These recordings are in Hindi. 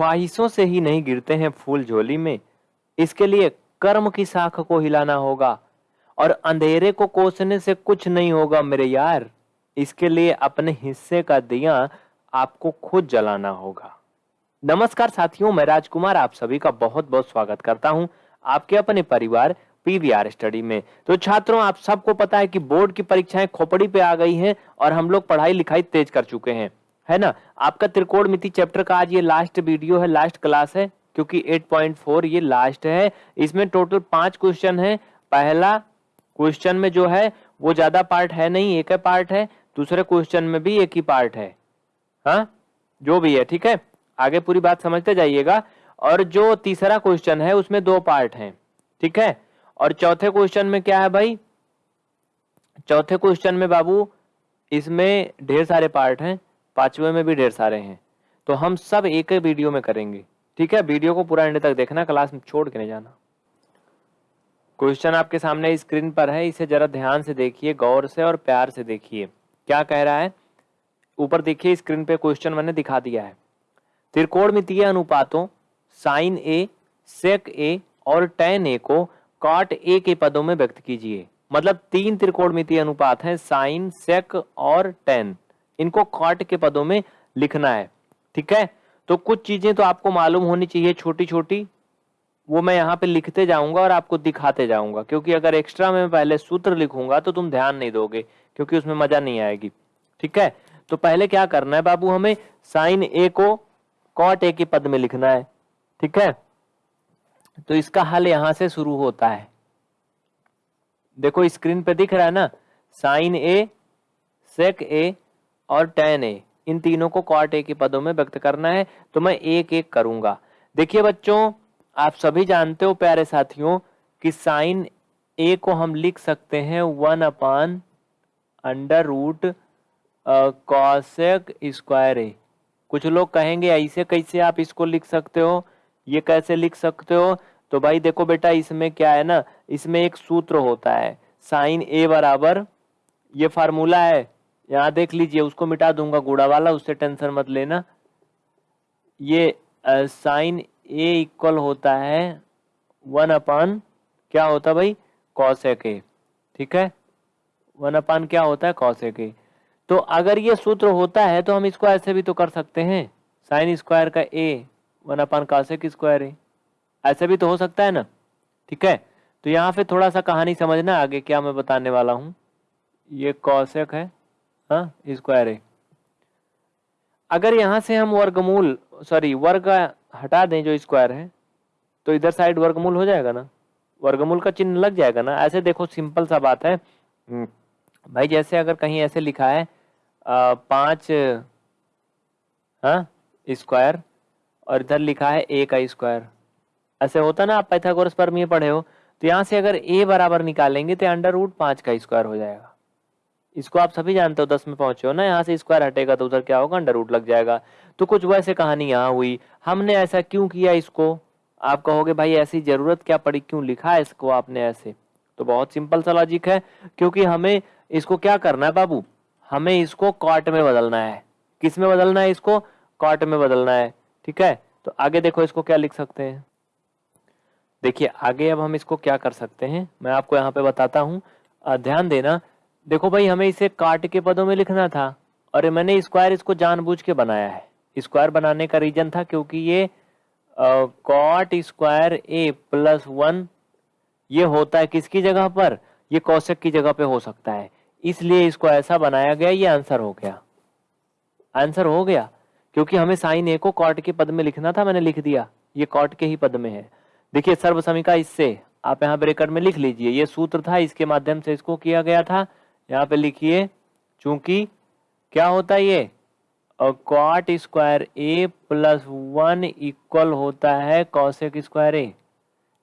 ख्वाहिशों से ही नहीं गिरते हैं फूल झोली में। इसके लिए कर्म की साख को हिलाना होगा और अंधेरे को कोसने से कुछ नहीं होगा मेरे यार। इसके लिए अपने हिस्से का दिया आपको खुद जलाना होगा। नमस्कार साथियों, मैं राजकुमार, आप सभी का बहुत बहुत स्वागत करता हूँ आपके अपने परिवार पीवीआर स्टडी में। तो छात्रों, आप सबको पता है कि बोर्ड की परीक्षाएँ खोपड़ी पे आ गई हैं और हम लोग पढ़ाई लिखाई तेज कर चुके हैं। है ना? आपका त्रिकोण मिति चैप्टर का आज ये लास्ट वीडियो है लास्ट क्लास है, क्योंकि 8.4 ये लास्ट है। इसमें टोटल पाँच क्वेश्चन है। पहला क्वेश्चन में जो है, वो ज़्यादा पार्ट है नहीं, एक है पार्ट है। दूसरे क्वेश्चन में भी एक ही पार्ट है। हाँ? जो भी है, ठीक है? आगे पूरी बात समझते जाइएगा। और जो तीसरा क्वेश्चन है, उसमें दो पार्ट हैं, ठीक है? और चौथे क्वेश्चन में क्या है भाई? चौथे क्वेश्चन में बाबू, इसमें ढेर सारे पार्ट हैं। पांचवे में भी ढेर सारे हैं। तो हम सब एक ही वीडियो में करेंगे, ठीक है? वीडियो को पूरा एंड तक देखना, क्लास में छोड़ के नहीं जाना। क्वेश्चन आपके सामने स्क्रीन पर है, इसे जरा ध्यान से देखिए, गौर से और प्यार से देखिए। क्या कह रहा है? ऊपर देखिए, स्क्रीन पे क्वेश्चन मैंने दिखा दिया है। त्रिकोण मितीय अनुपातों साइन ए सेक ए और टेन ए को कॉट ए के पदों में व्यक्त कीजिए। मतलब तीन त्रिकोण मितीय अनुपात हैं साइन सेक और टेन इनको कॉट के पदों में लिखना है, ठीक है? तो कुछ चीज़ें तो आपको मालूम होनी चाहिए छोटी छोटी वो मैं यहाँ पे लिखते जाऊँगा और आपको दिखाते जाऊँगा, क्योंकि अगर एक्स्ट्रा में पहले सूत्र लिखूँगा तो तुम ध्यान नहीं दोगे, क्योंकि उसमें मज़ा नहीं आएगी, ठीक है? तो पहले क्या करना है बाबू, हमें साइन ए को कॉट ए के पद में लिखना है, ठीक है? तो इसका हल यहाँ से शुरू होता है। देखो स्क्रीन पे दिख रहा है ना? साइन ए सेक ए और टेन ए इन तीनों को कॉट ए के पदों में व्यक्त करना है तो मैं एक एक करूँगा। देखिए बच्चों, आप सभी जानते हो, प्यारे साथियों, कि साइन ए को हम लिख सकते हैं one upon under root cosec square A. कुछ लोग कहेंगे, ऐसे कैसे आप इसको लिख सकते हो? ये कैसे लिख सकते हो? तो भाई देखो बेटा, इसमें क्या है ना, इसमें एक सूत्र होता है, साइन ए बराबर, ये फार्मूला है यहाँ देख लीजिए, उसको मिटा दूँगा गुड़ा वाला, उससे टेंशन मत लेना। ये साइन ए इक्वल होता है वन अपान, क्या होता भाई? कौशेक ए ठीक है? वन अपान क्या होता है? कौशेक ए तो अगर ये सूत्र होता है तो हम इसको ऐसे भी तो कर सकते हैं। साइन स्क्वायर का A, one upon cosec square A. ऐसे भी तो हो सकता है ना? ठीक है? तो यहाँ पे थोड़ा सा कहानी समझना, आगे क्या मैं बताने वाला हूँ। ये कौशक है। हाँ स्क्वायर है अगर यहाँ से हम वर्गमूल सॉरी वर्ग हटा दें जो स्क्वायर है तो इधर साइड वर्गमूल हो जाएगा ना? वर्गमूल का चिन्ह लग जाएगा ना? ऐसे देखो सिंपल सा बात है। हम्म, भाई जैसे अगर कहीं ऐसे लिखा है आ, पाँच हाँ स्क्वायर और इधर लिखा है ए का स्क्वायर ऐसे होता ना आप पैथागोरस पर पढ़े हो तो यहाँ से अगर ए बराबर निकालेंगे तो अंडर रूट पाँच का स्क्वायर हो जाएगा। इसको आप सभी जानते हो, दस में पहुँचे हो ना, यहाँ से स्क्वायर हटेगा तो उधर क्या होगा, अंडर रूट लग जाएगा। तो कुछ वैसे कहानी यहाँ हुई। हमने ऐसा क्यों किया इसको? आप कहोगे, भाई, ऐसी ज़रूरत क्या पड़ी? क्यों लिखा है इसको आपने ऐसे? तो बहुत सिंपल सा लॉजिक है, क्योंकि हमें इसको क्या करना है बाबू? हमें इसको कॉट में बदलना है। किसमें बदलना है इसको? कॉट में बदलना है। ठीक है? तो आगे देखो इसको क्या लिख सकते हैं। देखिए, आगे अब हम इसको क्या कर सकते हैं? मैं आपको यहाँ पे बताता हूँ। ध्यान देना देखो भाई, हमें इसे काट के पदों में लिखना था। और मैंने स्क्वायर इसको जानबूझ के बनाया है। स्क्वायर बनाने का रीजन था क्योंकि ये cot square A plus one ये होता है किसकी जगह पर? ये कौशक की जगह पे हो सकता है। इसलिए इसको ऐसा बनाया गया, ये आंसर हो गया। आंसर हो गया। क्योंकि हमें साइन ए को कॉट के पद में लिखना था, मैंने लिख दिया। ये कॉट के ही पद में है। देखिए सर्व समीका इससे, आप यहाँ ब्रेकर में लिख लीजिए। ये सूत्र था, इसके माध्यम से इसको किया गया था। यहाँ पे लिखिए, चूँकि क्या होता है ये? Cot square A plus one equal होता है कौशिक स्क्वायर ए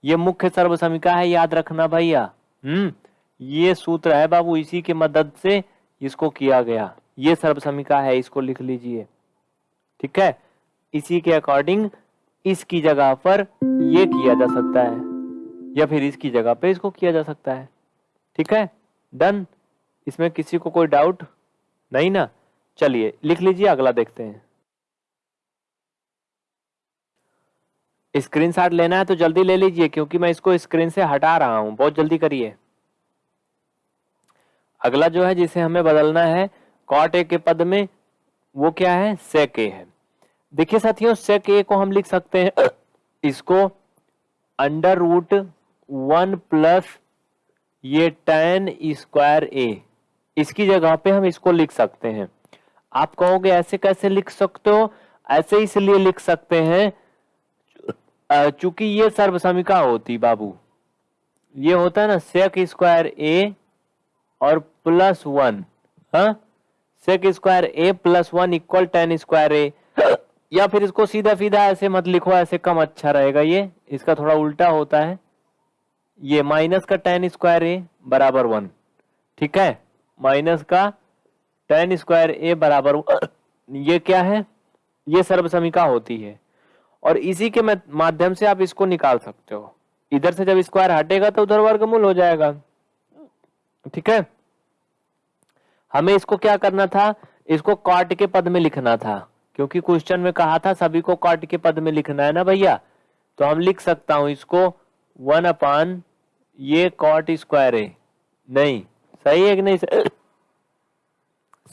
ये मुख्य सर्व समीका है, याद रखना भैया। हम्म ये सूत्र है बाबू, इसी के मदद से इसको किया गया। ये सर्व समीका है, इसको लिख लीजिए। ठीक है? इसी के अकॉर्डिंग इसकी जगह पर ये किया जा सकता है, या फिर इसकी जगह पे इसको किया जा सकता है। ठीक है? डन इसमें किसी को कोई डाउट नहीं ना। चलिए, लिख लीजिए, अगला देखते हैं। स्क्रीनशॉट लेना है तो जल्दी ले लीजिए, क्योंकि मैं इसको स्क्रीन से हटा रहा हूँ। बहुत जल्दी करिए। अगला जो है, जिसे हमें बदलना है कॉट ए के पद में, वो क्या है? सेक ए है। देखिए साथियों सेक ए को हम लिख सकते हैं। इसको अंडर रूट वन प्लस ये टेन स्क्वायर ए इसकी जगह पे हम इसको लिख सकते हैं। आप कहोगे, ऐसे कैसे लिख सकते हो? ऐसे इसलिए लिख सकते हैं चूँकि ये सर्वसमिका होती बाबू। ये होता है ना सेक स्क्वायर ए और plus one sec square A plus one equal tan square A या फिर इसको सीधा सीधा ऐसे मत लिखो, ऐसे कम अच्छा रहेगा ये। इसका थोड़ा उल्टा होता है। ये माइनस का टेन स्क्वायर ए बराबर वन ठीक है? माइनस का टेन स्क्वायर ए बराबर ये क्या है? ये सर्वसमिका होती है। और इसी के माध्यम से आप इसको निकाल सकते हो। इधर से जब स्क्वायर हटेगा तो उधर वर्गमूल हो जाएगा। ठीक है? हमें इसको क्या करना था? इसको कॉट के पद में लिखना था। क्योंकि क्वेश्चन में कहा था, सभी को कॉट के पद में लिखना है ना भैया? तो हम लिख सकता हूँ इसको वन अपान ये कॉट स्क्वायर है नहीं। सही है कि नहीं?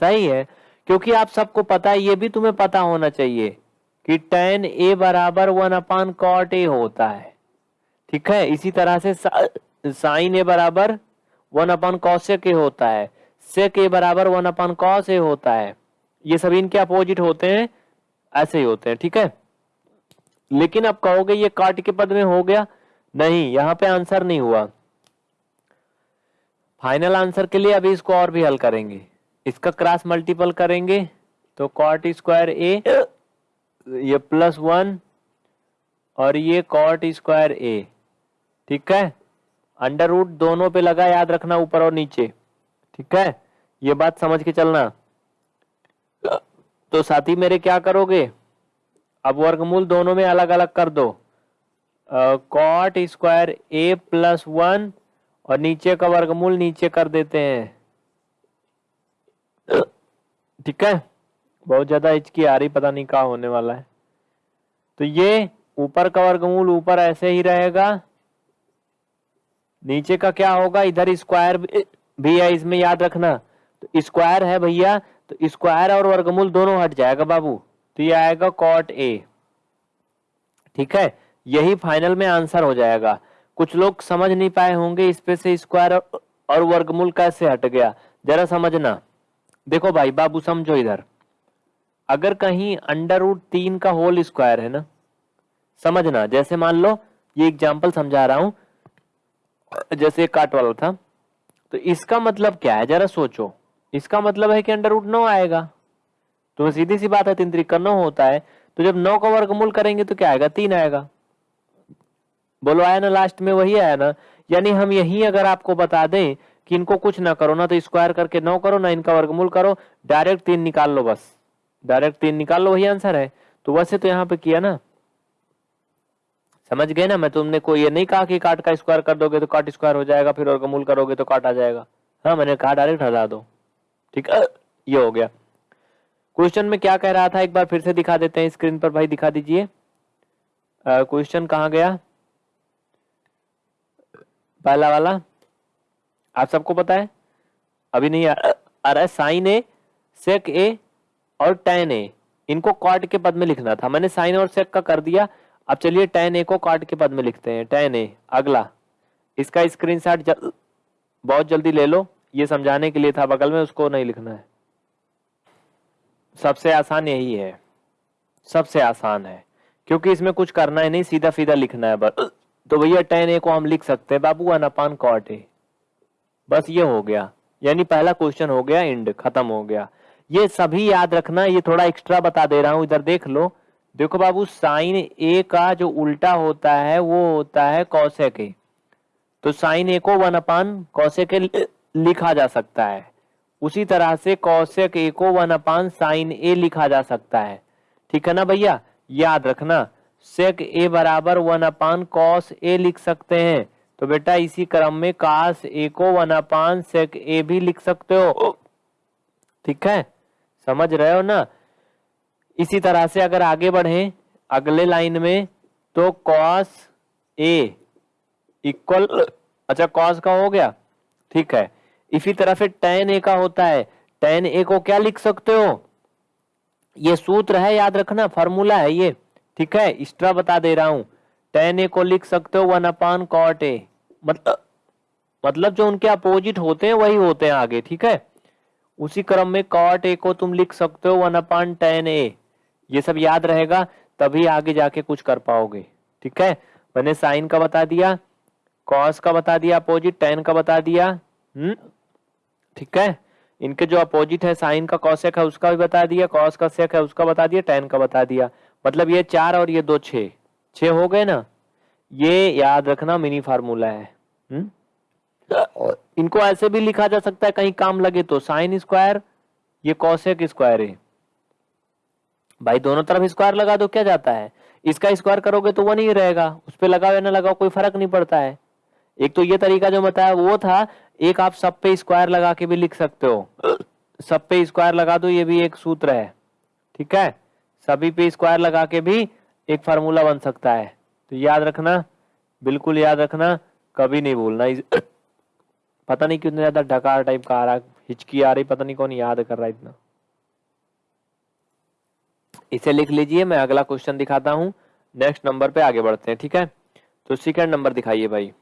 सही है। क्योंकि आप सबको पता है, ये भी तुम्हें पता होना चाहिए कि टेन ए बराबर वन अपान कॉट ए होता है। ठीक है? इसी तरह से साइन ए बराबर वन अपान कौशिक ए होता है। सेक ए बराबर वन अपान कॉस ए होता है। ये सभी इनके अपोजिट होते हैं, ऐसे ही होते हैं। ठीक है? लेकिन आप कहोगे ये काट के पद में हो गया? नहीं, यहाँ पे आंसर नहीं हुआ। फाइनल आंसर के लिए अभी इसको और भी हल करेंगे। इसका क्रॉस मल्टीपल करेंगे तो कॉट स्क्वायर ए ये प्लस वन और ये कॉट स्क्वायर ए ठीक है? अंडर रूट दोनों पे लगा याद रखना ऊपर और नीचे, ठीक है? ये बात समझ के चलना। तो साथी मेरे क्या करोगे? अब वर्गमूल दोनों में अलग अलग कर दो। Cot square A plus one और नीचे का वर्गमूल नीचे कर देते हैं। ठीक है? बहुत ज़्यादा हिचकी आ रही, पता नहीं क्या होने वाला है। तो ये ऊपर का वर्गमूल ऊपर ऐसे ही रहेगा। नीचे का क्या होगा? इधर स्क्वायर भी है इसमें याद रखना। तो स्क्वायर है भैया तो स्क्वायर और वर्गमूल दोनों हट जाएगा बाबू। तो ये आएगा कॉट ए ठीक है? यही फाइनल में आंसर हो जाएगा। कुछ लोग समझ नहीं पाए होंगे, इस पे से स्क्वायर और वर्गमूल कैसे हट गया? जरा समझना। देखो भाई, बाबू समझो इधर। अगर कहीं अंडर रूट तीन का होल स्क्वायर है ना? समझना, जैसे मान लो, ये एग्ज़ाम्पल समझा रहा हूँ, जैसे काट वाला था। तो इसका मतलब क्या है? जरा सोचो। इसका मतलब है कि अंडर रूट नौ आएगा। तो सीधी सी बात है, तीन तरीका नौ होता है। तो जब नौ का वर्गमूल करेंगे तो क्या आएगा? तीन आएगा। बोलो, आया ना लास्ट में वही आया ना। यानी हम यही अगर आपको बता दें कि इनको कुछ ना करो, ना तो स्क्वायर करके नौ करो, ना इनका वर्गमूल करो डायरेक्ट तीन निकाल लो बस। डायरेक्ट तीन निकाल लो, वही आंसर है। तो वैसे तो यहाँ पे किया ना। समझ गए ना? मैं तुमने को ये नहीं कहा कि काट का स्क्वायर कर दोगे तो काट स्क्वायर हो जाएगा, फिर वर्गमूल करोगे तो काट आ जाएगा। हाँ मैंने कहा डायरेक्ट हटा दो। ठीक है? ये हो गया। क्वेश्चन में क्या कह रहा था? एक बार फिर से दिखा देते हैं स्क्रीन पर, भाई दिखा दीजिए। क्वेश्चन कहा गया? पहला वाला आप सबको पता है? अभी नहीं आ, रहा है साइन ए सेक ए और टेन ए। इनको कॉट के पद में लिखना था। मैंने साइन और सेक का कर दिया। अब चलिए टेन ए को कॉट के पद में लिखते हैं। टेन ए अगला। इसका स्क्रीनशॉट जल, बहुत जल्दी ले लो। ये समझाने के लिए था बगल में उसको नहीं लिखना है। सबसे आसान यही है। सबसे आसान है। क्योंकि इसमें कुछ करना ही नहीं सीधा सीधा लिखना है बस। तो भैया टेन ए को हम लिख सकते हैं। बाबू, अनपान कॉट ए। बस ये हो गया। यानी पहला क्वेश्चन हो गया इंड खत्म हो गया। ये सभी याद रखना, ये थोड़ा एक्स्ट्रा बता दे रहा हूँ, इधर देख लो। देखो बाबू, साइन ए का जो उल्टा होता है, वो होता है कौशे के तो साइन ए को वन अपान कौशे के लिखा जा सकता है। उसी तरह से कौशिक ए को वन अपान साइन ए लिखा जा सकता है। ठीक है ना भैया? याद रखना। सेक ए बराबर वन अपान कॉस ए लिख सकते हैं। तो बेटा इसी क्रम में कास ए को वन अपान सेक ए भी लिख सकते हो। ठीक है? समझ रहे हो ना? इसी तरह से अगर आगे बढ़े, अगले लाइन में तो कॉस ए इक्वल अच्छा कॉस का हो गया। ठीक है? इसी तरह से टेन ए का होता है। टेन ए को क्या लिख सकते हो? ये सूत्र है, याद रखना फॉर्मूला है ये। ठीक है? एक्स्ट्रा बता दे रहा हूँ। टेन ए को लिख सकते हो वन अपान कॉट ए मतलब मतलब जो उनके अपोजिट होते हैं, वही होते हैं आगे, ठीक है? उसी क्रम में कॉट ए को तुम लिख सकते हो वन अपान टेन ए ये सब याद रहेगा, तभी आगे जाके कुछ कर पाओगे, ठीक है? मैंने साइन का बता दिया कॉस का बता दिया अपोजिट टेन का बता दिया हम्म ठीक है? इनके जो अपोजिट है, साइन का कॉसेक है, उसका भी बता दिया कॉस का सेक है, उसका बता दिया टेन का बता दिया। मतलब ये चार और ये दो छे छे हो गए ना? ये याद रखना, मिनी फार्मूला है। हुँ? इनको ऐसे भी लिखा जा सकता है, कहीं काम लगे तो। साइन स्क्वायर, ये कॉसेक स्क्वायर है। भाई, दोनों तरफ़ स्क्वायर लगा दो, क्या जाता है? इसका स्क्वायर करोगे तो वो नहीं रहेगा। उस पर लगाओ या ना लगाओ, कोई फ़र्क नहीं पड़ता है। एक तो ये तरीका जो बताया, वो था, एक आप सब पे स्क्वायर लगा के भी लिख सकते हो। सब पे स्क्वायर लगा दो, ये भी एक सूत्र है। ठीक है? सभी पे स्क्वायर लगा के भी एक फार्मूला बन सकता है। तो याद रखना, बिल्कुल याद रखना, कभी नहीं भूलना। पता नहीं कितने ज़्यादा ढकार टाइप का आ रहा हिचकी आ रही, पता नहीं कौन याद कर रहा इतना। इसे लिख लीजिए, मैं अगला क्वेश्चन दिखाता हूँ। नेक्स्ट नंबर पे आगे बढ़ते हैं, ठीक है? तो सेकंड नंबर दिखाइए भाई।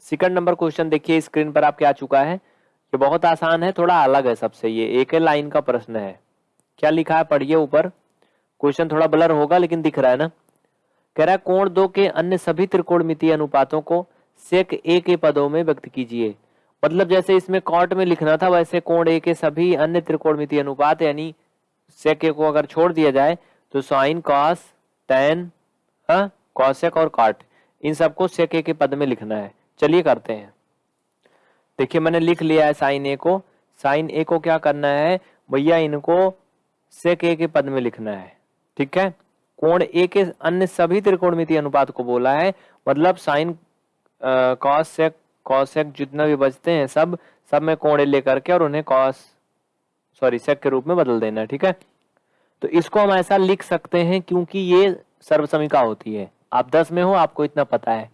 सेकंड नंबर क्वेश्चन देखिए स्क्रीन पर आपके आ चुका है। ये बहुत आसान है, थोड़ा अलग है सबसे। ये एक लाइन का प्रश्न है। क्या लिखा है? पढ़िए ऊपर। क्वेश्चन थोड़ा ब्लर होगा, लेकिन दिख रहा है ना? कह रहा है, कोण दो के अन्य सभी त्रिकोणमितीय अनुपातों को सेक ए के पदों में व्यक्त कीजिए। मतलब जैसे इसमें कॉट में लिखना था, वैसे कोण ए के सभी अन्य त्रिकोणमितीय अनुपात, यानी सेक ए को अगर छोड़ दिया जाए तो साइन कॉस टेन कॉसेक और कॉट इन सबको सेक ए के पद में लिखना है। चलिए करते हैं। देखिए, मैंने लिख लिया है साइन ए को। साइन ए को क्या करना है? भैया, इनको सेक ए के पद में लिखना है। ठीक है? कोण ए के अन्य सभी त्रिकोणमिति अनुपात को बोला है। मतलब साइन कॉस सेक कॉस जितना भी बचते हैं सब सब में कोण लेकर के और उन्हें कॉस सॉरी सेक के रूप में बदल देना ठीक है? तो इसको हम ऐसा लिख सकते हैं क्योंकि ये सर्वसमिका होती है। आप दस में हो, आपको इतना पता है।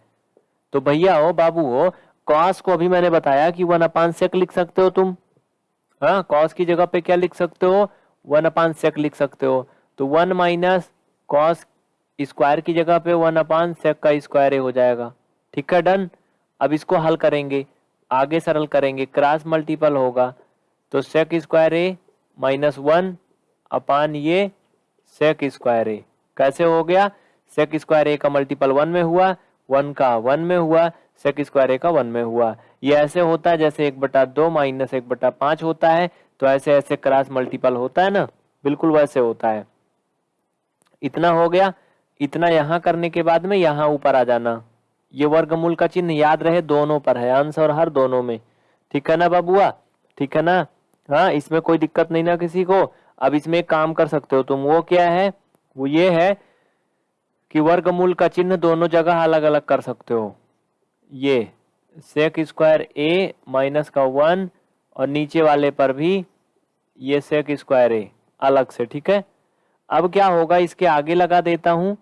तो भैया हो, बाबू हो कॉस को अभी मैंने बताया कि वन अपान सेक लिख सकते हो तुम। हाँ कॉस की जगह पे क्या लिख सकते हो? वन अपान सेक लिख सकते हो। तो वन माइनस कॉस स्क्वायर की जगह पे वन अपान सेक का स्क्वायर हो जाएगा। ठीक है, डन? अब इसको हल करेंगे, आगे सरल करेंगे, क्रॉस मल्टीपल होगा। तो sec square A minus one upon ये सेक स्क्वायर ए। कैसे हो गया? सेक स्क्वायर ए का मल्टीपल वन में हुआ, वन का वन में हुआ सेक स्क्वायर ए का वन में हुआ। ये ऐसे होता है, जैसे एक बटा दो माइनस एक बटा पाँच होता है तो ऐसे ऐसे क्रॉस मल्टीपल होता है ना? बिल्कुल वैसे होता है। इतना हो गया, इतना यहाँ करने के बाद में यहाँ ऊपर आ जाना। ये वर्गमूल का चिन्ह याद रहे, दोनों पर है, अंश और हर दोनों में। ठीक है ना बाबुआ? ठीक है ना? हाँ इसमें कोई दिक्कत नहीं ना किसी को। अब इसमें एक काम कर सकते हो तुम। वो क्या है? वो ये है कि वर्गमूल का चिन्ह दोनों जगह अलग अलग कर सकते हो। ये सेक स्क्वायर ए माइनस का वन और नीचे वाले पर भी ये सेक स्क्वायर ए अलग से, ठीक है? अब क्या होगा, इसके आगे लगा देता हूँ।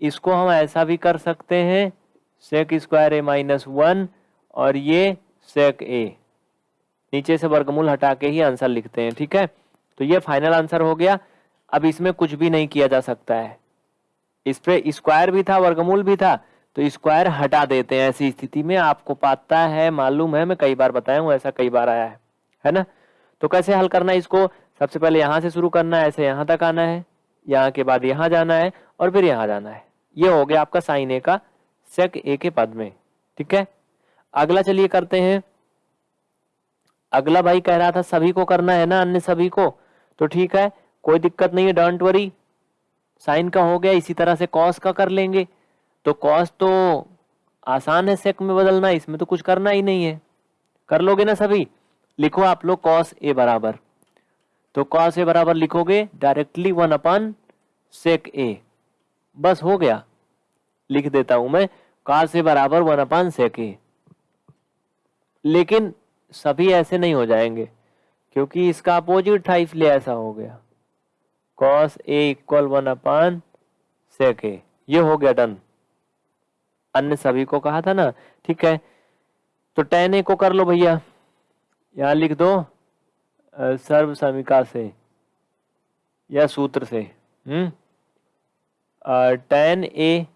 इसको हम ऐसा भी कर सकते हैं sec square A minus one और ये सेक ए नीचे से वर्गमूल हटा के ही आंसर लिखते हैं, ठीक है? तो ये फाइनल आंसर हो गया। अब इसमें कुछ भी नहीं किया जा सकता है। इस पे स्क्वायर भी था, वर्गमूल भी था तो स्क्वायर हटा देते हैं। ऐसी स्थिति में आपको पता है, मालूम है, मैं कई बार बताया हूँ, ऐसा कई बार आया है है ना? तो कैसे हल करना है इसको? सबसे पहले यहाँ से शुरू करना है, ऐसे यहाँ तक आना है, यहाँ के बाद यहाँ जाना है और फिर यहाँ जाना है। ये हो गया आपका साइन ए का सेक ए के पद में, ठीक है? अगला चलिए करते हैं। अगला भाई कह रहा था, सभी को करना है ना, अन्य सभी को? तो ठीक है, कोई दिक्कत नहीं है डोंट वरी साइन का हो गया, इसी तरह से कॉस का कर लेंगे। तो कॉस तो आसान है सेक में बदलना, इसमें तो कुछ करना ही नहीं है। कर लोगे ना सभी? लिखो आप लोग कॉस ए बराबर। तो कॉस ए बराबर लिखोगे डायरेक्टली वन अपन सेक ए बस हो गया। लिख देता हूँ मैं कॉस ए बराबर वन अपन सेक ए लेकिन सभी ऐसे नहीं हो जाएँगे, क्योंकि इसका अपोजिट था इसलिए ऐसा हो गया। Cos A equal one upon sec A ये हो गया डन अन्य सभी को कहा था ना? ठीक है। तो टेन ए को कर लो भैया। यहाँ लिख दो। सर्व समीका से या सूत्र से। हम्म। टेन ए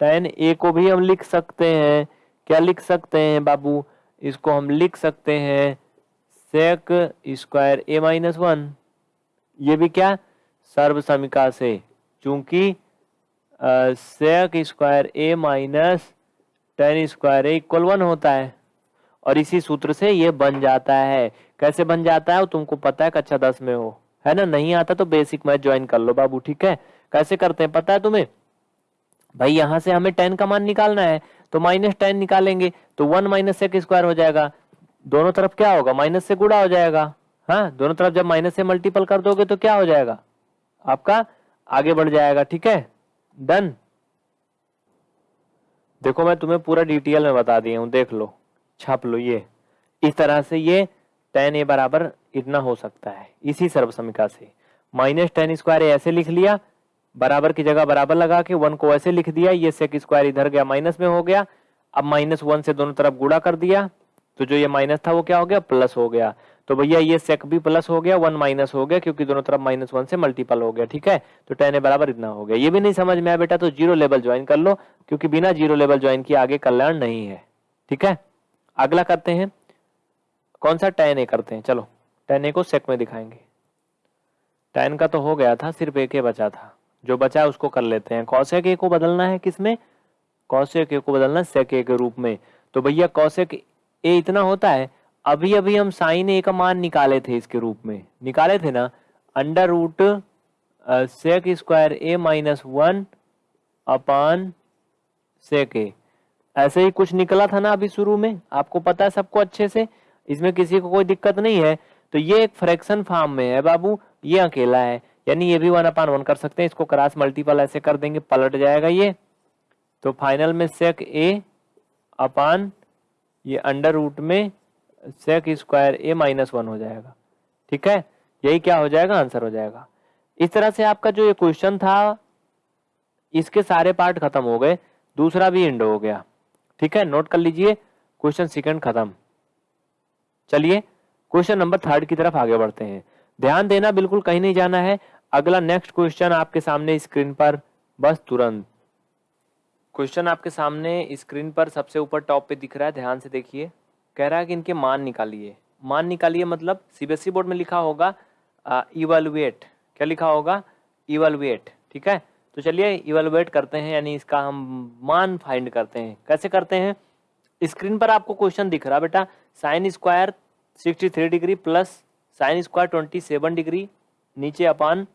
टेन ए को भी हम लिख सकते हैं। क्या लिख सकते हैं बाबू? इसको हम लिख सकते हैं sec square A minus one ये भी क्या? सर्व समीका से। चूँकि sec square A minus tan square A equal one होता है। और इसी सूत्र से ये बन जाता है। कैसे बन जाता है? वो तुमको पता है, कक्षा दस में हो। है ना? नहीं आता तो बेसिक मैथ ज्वाइन कर लो बाबू, ठीक है? कैसे करते हैं? पता है तुम्हें? भाई, यहाँ से हमें टेन का मान निकालना है तो माइनस टेन निकालेंगे तो वन माइनस सेक स्क्वायर हो जाएगा। दोनों तरफ़ क्या होगा? माइनस से गुड़ा हो जाएगा। हाँ? दोनों तरफ़ जब माइनस से मल्टीपल कर दोगे तो क्या हो जाएगा? आपका आगे बढ़ जाएगा, ठीक है? डन देखो, मैं तुम्हें पूरा डिटेल में बता दिया हूँ, देख लो। छाप लो ये। इस तरह से ये टेन ए बराबर इतना हो सकता है, इसी सर्व समीका से। माइनस टेन स्क्वायर ऐसे लिख लिया, बराबर की जगह बराबर लगा के वन को ऐसे लिख दिया, ये सेक स्क्वायर इधर गया, माइनस में हो गया, अब माइनस वन से दोनों तरफ़ गुड़ा कर दिया तो जो ये माइनस था वो क्या हो गया, प्लस हो गया। तो भैया ये सेक भी प्लस हो गया, वन माइनस हो गया, क्योंकि दोनों तरफ़ माइनस वन से मल्टीपल हो गया, ठीक है? तो टेन ए बराबर इतना हो गया। ये भी नहीं समझ में आया बेटा तो ज़ीरो लेवल ज्वाइन कर लो, क्योंकि बिना ज़ीरो लेवल ज्वाइन किए आगे कल्याण नहीं है, ठीक है? अगला करते हैं। कौन सा टेन ए करते हैं? चलो टेन ए को सेक में दिखाएँगे। टेन का तो हो गया था, सिर्फ़ एक ए बचा था। जो बचा उसको कर लेते हैं। कौशेक ए को बदलना है किसमें? कौशेक ए को बदलना सेक ए के रूप में। तो भैया कौशेक ए इतना होता है अभी अभी हम साइन ए का मान निकाले थे इसके रूप में। निकाले थे ना? Under root sec square A minus one upon sec A ऐसे ही कुछ निकला था ना अभी शुरू में, आपको पता है सबको अच्छे से, इसमें किसी को कोई दिक्कत नहीं है। तो ये एक फ्रैक्शन फॉर्म में है बाबू, ये अकेला है, यानी ये भी वन अपान वन कर सकते हैं, इसको क्रॉस मल्टीपल ऐसे कर देंगे, पलट जाएगा ये। तो फाइनल में सेक ए अपान ये अंडर रूट में sec square A minus one हो जाएगा। ठीक है? यही क्या हो जाएगा? आंसर हो जाएगा। इस तरह से आपका जो ये क्वेश्चन था, इसके सारे पार्ट खत्म हो गए, दूसरा भी इंड हो गया। ठीक है? नोट कर लीजिए। क्वेश्चन सेकंड खत्म। चलिए क्वेश्चन नंबर थर्ड की तरफ़ आगे बढ़ते हैं। ध्यान देना, बिल्कुल कहीं नहीं जाना है। अगला नेक्स्ट क्वेश्चन आपके सामने स्क्रीन पर। बस तुरंत। क्वेश्चन आपके सामने स्क्रीन पर सबसे ऊपर टॉप पे दिख रहा है। ध्यान से देखिए। कह रहा है कि इनके मान निकालिए। मान निकालिए मतलब सीबीएसई बोर्ड में लिखा होगा इवेलुएट क्या लिखा होगा? इवेलुएट ठीक है? तो चलिए इवेलुएट करते हैं, यानी इसका हम मान फाइंड करते हैं। कैसे करते हैं? स्क्रीन पर आपको क्वेश्चन दिख रहा बेटा। Sine square sixty three degree plus sine square twenty seven degree नीचे upon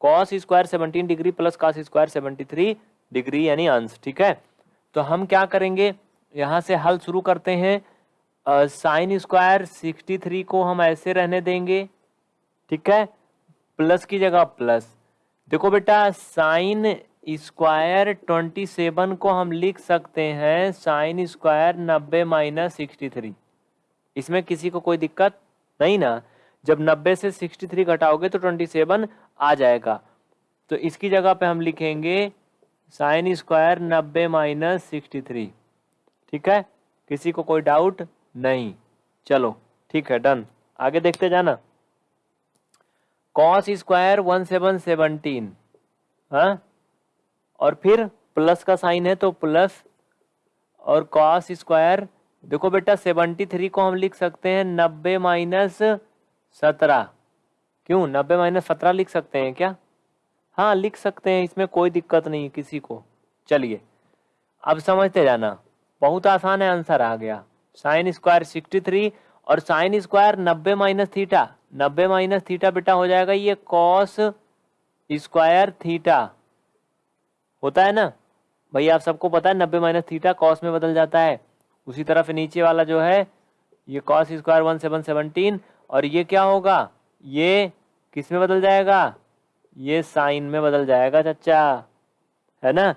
cos square seventeen degree plus cos square seventy three degree यानी अंश, ठीक है? तो हम क्या करेंगे? यहाँ से हल शुरू करते हैं। साइन स्क्वायर सिक्सटी थ्री को हम ऐसे रहने देंगे, ठीक है? प्लस की जगह प्लस देखो बेटा साइन स्क्वायर ट्वेंटी सेवन को हम लिख सकते हैं साइन स्क्वायर नब्बे माइनस सिक्सटी थ्री इसमें किसी को कोई दिक्कत नहीं ना? जब नब्बे से सिक्सटी थ्री घटाओगे तो ट्वेंटी सेवन आ जाएगा। तो इसकी जगह पे हम लिखेंगे साइन स्क्वायर नब्बे माइनस सिक्सटी थ्री ठीक है? किसी को कोई डाउट नहीं। चलो, ठीक है डन आगे देखते जाना। Cos square one seven seventeen हाँ? और फिर प्लस का साइन है तो प्लस और कॉस स्क्वायर देखो बेटा सेवेंटी थ्री को हम लिख सकते हैं नब्बे माइनस सत्रह। क्यों? नब्बे माइनस सत्रह लिख सकते हैं क्या? हाँ लिख सकते हैं, इसमें कोई दिक्कत नहीं है किसी को। चलिए, अब समझते जाना। बहुत आसान है आंसर आ गया। साइन स्क्वायर सिक्सटी थ्री और साइन स्क्वायर नब्बे माइनस थीटा नब्बे माइनस थीटा बेटा हो जाएगा ये कॉस स्क्वायर थीटा। होता है ना? भाई, आप सबको पता है नब्बे माइनस थीटा कॉस में बदल जाता है। उसी तरफ़ नीचे वाला जो है, ये cos square one seven seventeen, और ये क्या होगा? ये किसमें बदल जाएगा? ये साइन में बदल जाएगा चच्चा है ना?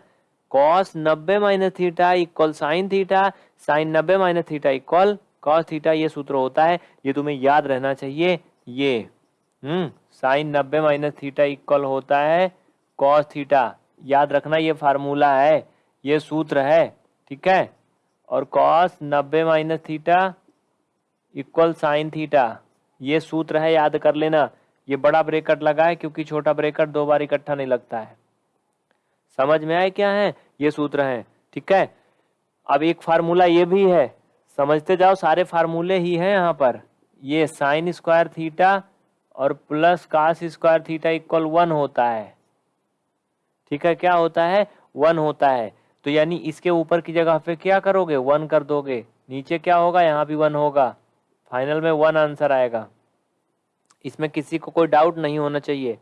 कॉस नब्बे minus theta equal sine theta, sine नब्बे minus theta equal cos theta, ये सूत्र होता है। ये तुम्हें याद रहना चाहिए। ये हम्म साइन नब्बे माइनस थीटा इक्वल होता है कॉस थीटा। याद रखना ये फार्मूला है, ये सूत्र है, ठीक है? और कॉस नब्बे minus theta equal sine theta, ये सूत्र है, याद कर लेना। ये बड़ा ब्रेकट लगा है क्योंकि छोटा ब्रेकट दो बार इकट्ठा नहीं लगता है। समझ में आए क्या है? ये सूत्र है, ठीक है? अब एक फार्मूला ये भी है, समझते जाओ, सारे फार्मूले ही हैं यहाँ पर। ये साइन स्क्वायर थीटा और plus cos square theta equal one होता है। ठीक है, क्या होता है? वन होता है। तो यानी इसके ऊपर की जगह पे क्या करोगे? वन कर दोगे। नीचे क्या होगा? यहाँ भी वन होगा। फाइनल में वन आंसर आएगा। इसमें किसी को कोई डाउट नहीं होना चाहिए।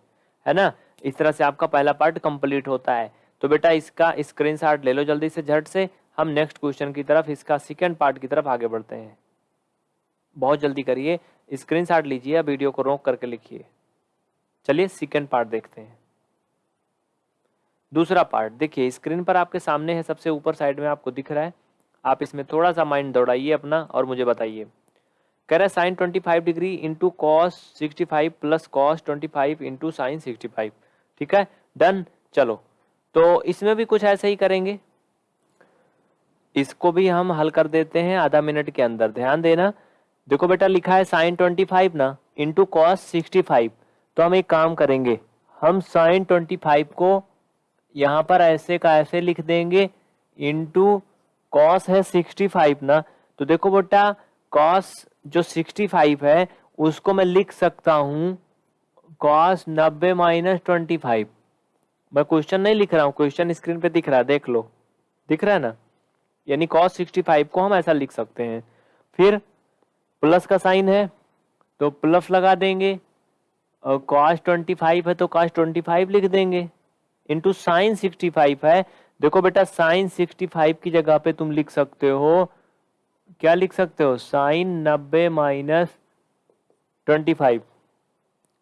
है ना? इस तरह से आपका पहला पार्ट कंप्लीट होता है। तो बेटा इसका स्क्रीनशॉट ले लो जल्दी से, झट से। हम नेक्स्ट क्वेश्चन की तरफ़, इसका सेकेंड पार्ट की तरफ़ आगे बढ़ते हैं। बहुत जल्दी करिए। स्क्रीन स्क्रीनशॉट लीजिए या वीडियो को रोक करके लिखिए। चलिए सेकेंड पार्ट देखते हैं। दूसरा पार्ट देखिए स्क्रीन पर आपके सामने है, सबसे ऊपर साइड में आपको दिख रहा है। आप इसमें थोड़ा सा माइंड दौड़ाइए अपना और मुझे बताइए। कह रहा है sine twenty five degree into cos sixty five plus cos twenty five into sine sixty five ठीक है? डन चलो। तो इसमें भी कुछ ऐसे ही करेंगे। इसको भी हम हल कर देते हैं, आधा मिनट के अंदर। ध्यान देना। देखो बेटा, लिखा है साइन ट्वेंटी फाइव ना इंटू कॉस सिक्सटी फाइव तो हम एक काम करेंगे, हम साइन ट्वेंटी फाइव को यहाँ पर ऐसे का ऐसे लिख देंगे इंटू कॉस है सिक्सटी फाइव ना। तो देखो बेटा कॉस जो सिक्सटी फाइव है, उसको मैं लिख सकता हूँ कॉस नब्बे माइनस ट्वेंटी फाइव मैं क्वेश्चन नहीं लिख रहा हूँ क्वेश्चन स्क्रीन पे दिख रहा है, देख लो। दिख रहा है ना? यानी कॉस सिक्सटी फाइव को हम ऐसा लिख सकते हैं। फिर प्लस का साइन है तो प्लस लगा देंगे, और कॉस ट्वेंटी फाइव है तो कॉस ट्वेंटी फाइव लिख देंगे। इंटू साइन सिक्सटी फाइव है, देखो बेटा साइन सिक्सटी फाइव की जगह पे तुम लिख सकते हो, क्या लिख सकते हो? साइन नब्बे माइनस ट्वेंटी फाइव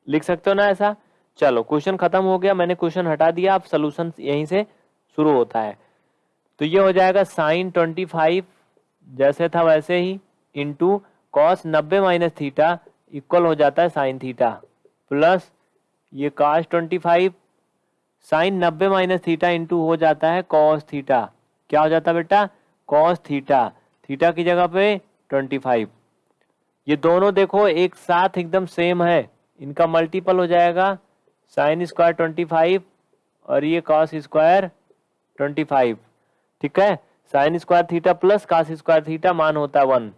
लिख सकते हो ना ऐसा? चलो क्वेश्चन खत्म हो गया, मैंने क्वेश्चन हटा दिया, अब सोल्यूशन यहीं से शुरू होता है। तो ये हो जाएगा साइन ट्वेंटी फाइव जैसे था वैसे ही इंटू कॉस नब्बे माइनस थीटा इक्वल हो जाता है साइन थीटा प्लस ये कॉस ट्वेंटी फाइव साइन नब्बे माइनस थीटा इंटू हो जाता है कॉस थीटा क्या हो जाता है बेटा? कॉस थीटा थीटा की जगह पे ट्वेंटी फाइव ये दोनों देखो, एक साथ एकदम सेम है। इनका मल्टीपल हो जाएगा। साइन स्क्वायर ट्वेंटी फाइव और ये कॉस स्क्वायर ट्वेंटी फाइव ठीक है? Sine square theta plus cos square theta मान होता है वन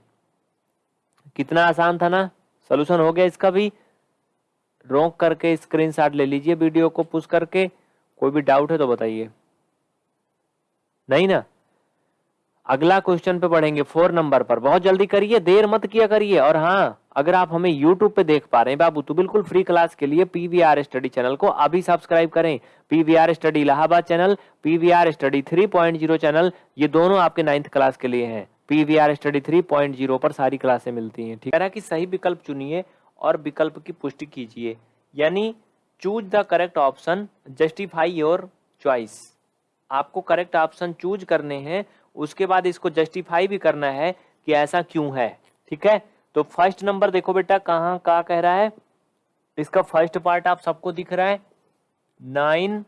कितना आसान था ना? सोल्यूशन हो गया इसका भी। रोक करके स्क्रीनशॉट ले लीजिए वीडियो को पुश करके। कोई भी डाउट है तो बताइए। नहीं ना? अगला क्वेश्चन पे बढ़ेंगे फोर नंबर पर। बहुत जल्दी करिए, देर मत किया करिए। और हाँ अगर आप हमें YouTube पे देख पा रहे हैं, बाबू तो बिल्कुल फ्री क्लास के लिए पीवीआर स्टडी चैनल को अभी सब्सक्राइब करें। PVR study Allahabad channel PVR study 3.0 channel ये दोनों आपके नाइन्थ क्लास के लिए हैं। पीवीआर स्टडी 3.0 पर सारी क्लासें मिलती हैं, ठीक है? कि सही विकल्प चुनिए और विकल्प की पुष्टि कीजिए। यानी choose the correct option justify your choice आपको करेक्ट ऑप्शन चूज़ करने हैं, उसके बाद इसको जस्टिफाई भी करना है कि ऐसा क्यों है, ठीक है? तो फ़र्स्ट नंबर देखो बेटा, कहाँ का कह रहा है? इसका फ़र्स्ट पार्ट आप सबको दिख रहा है। Nine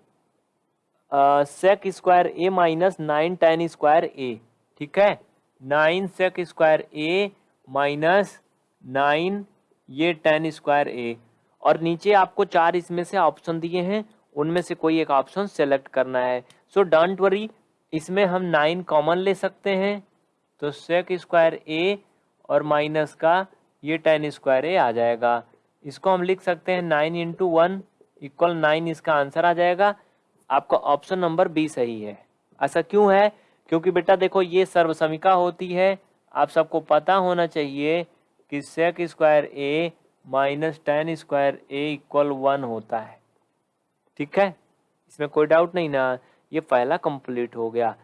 sec square A minus nine tan square A ठीक है? Nine sec square A minus nine, ये टेन स्क्वायर ए और नीचे आपको चार इसमें से ऑप्शन दिए हैं, उनमें से कोई एक ऑप्शन सेलेक्ट करना है। सो डोंट वरी इसमें हम नाइन कॉमन ले सकते हैं। तो सेक स्क्वायर ए और माइनस का ये टेन स्क्वायर ए आ जाएगा। इसको हम लिख सकते हैं nine into one equal nine इसका आंसर आ जाएगा। आपका ऑप्शन नंबर बी सही है। ऐसा क्यों है? क्योंकि बेटा देखो, ये सर्वसमिका होती है। आप सबको पता होना चाहिए कि sec square A minus tan square A equal one होता है। ठीक है? इसमें कोई डाउट नहीं ना। ये पहला कंप्लीट हो गया।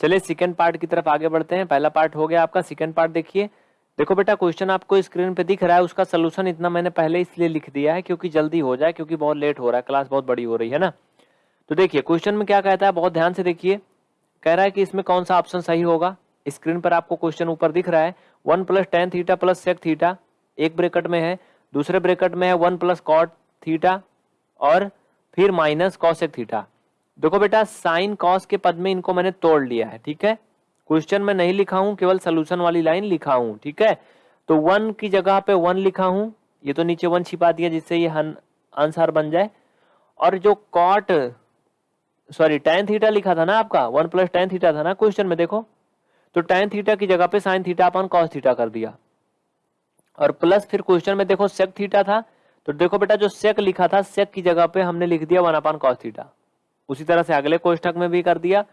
चलिए सेकेंड पार्ट की तरफ़ आगे बढ़ते हैं। पहला पार्ट हो गया आपका। सेकेंड पार्ट देखिए। देखो बेटा क्वेश्चन आपको स्क्रीन पे दिख रहा है। उसका सोल्यूशन इतना मैंने पहले इसलिए लिख दिया है क्योंकि जल्दी हो जाए, क्योंकि बहुत लेट हो रहा है। क्लास बहुत बड़ी हो रही है ना। तो देखिए क्वेश्चन में क्या कहता है? बहुत ध्यान से देखिए। कह रहा है कि इसमें कौन सा ऑप्शन सही होगा? स्क्रीन पर आपको क्वेश्चन ऊपर दिख रहा है। One plus tan theta plus sec theta एक ब्रेकट में है, दूसरे ब्रेकट में है वन प्लस कॉट थीटा और फिर माइनस कॉसेक थीटा देखो बेटा साइन कॉस के पद में इनको मैंने तोड़ लिया है, ठीक है? क्वेश्चन में नहीं लिखा हूँ, केवल सोल्यूशन वाली लाइन लिखा हूँ, ठीक है? तो वन की जगह पे वन लिखा हूँ, ये तो नीचे वन छिपा दिया जिससे ये आंसर बन जाए। और जो कॉट सॉरी टेन थीटा लिखा था ना आपका? वन प्लस टेन थीटा था ना क्वेश्चन में, देखो। तो टेन थीटा की जगह पे sine theta upon cos theta कर दिया। और प्लस फिर क्वेश्चन में देखो सेक थीटा था। तो देखो बेटा, जो सेक लिखा था सेक की जगह पे हमने लिख दिया वन अपान कॉस थीटा उसी तरह से अगले कोष्टक में भी कर दिया।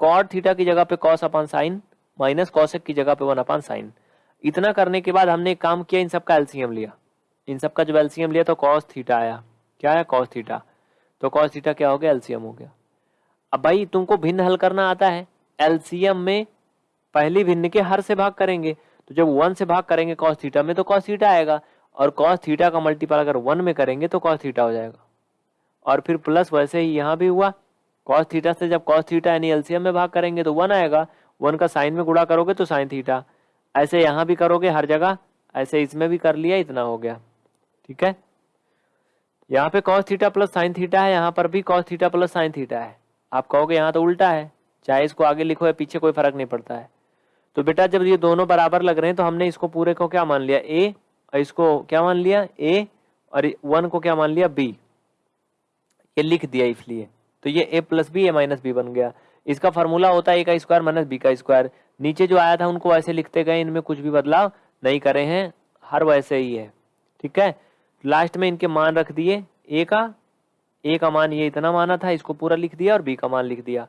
कॉट थीटा की जगह पे cos upon sine minus cosec की जगह पे वन अपान साइन इतना करने के बाद हमने काम किया, इन सबका एल्सियम लिया। इन सबका जब एल्सियम लिया तो कॉस थीटा आया। क्या आया? कॉस थीटा तो कॉस थीटा क्या हो गया? एल्सियम हो गया। अब भाई, तुमको भिन्न हल करना आता है। एलसीएम में पहली भिन्न के हर से भाग करेंगे। तो जब वन से भाग करेंगे कॉस थीटा में तो कॉस थीटा आएगा। और कॉस थीटा का मल्टीपल अगर वन में करेंगे तो कॉस थीटा हो जाएगा। और फिर प्लस वैसे ही यहाँ भी हुआ। कॉस थीटा से जब कॉस थीटा यानी एलसीएम में भाग करेंगे तो वन आएगा। वन का साइन में गुड़ा करोगे तो साइन थीटा ऐसे यहाँ भी करोगे हर जगह। ऐसे इसमें भी कर लिया, इतना हो गया। ठीक है? यहाँ पे cos theta plus sine theta है, यहाँ पर भी cos theta plus sine theta है। आप कहोगे यहाँ तो उल्टा है, चाहे इसको आगे लिखो या पीछे कोई फ़र्क नहीं पड़ता है। तो बेटा, जब ये दोनों बराबर लग रहे हैं तो हमने इसको पूरे को क्या मान लिया? ए और इसको क्या मान लिया? ए और वन को क्या मान लिया? बी ये लिख दिया इसलिए। तो ये A plus B A minus B बन गया। इसका फॉर्मूला होता है ए का स्क्वायर माइनस बी का स्क्वायर नीचे जो आया था, उनको वैसे लिखते गए, इनमें कुछ भी बदलाव नहीं करे हैं। हर वैसे ही है। ठीक है? लास्ट में इनके मान रख दिए ए का ए का मान ये इतना माना था, इसको पूरा लिख दिया और बी का मान लिख दिया।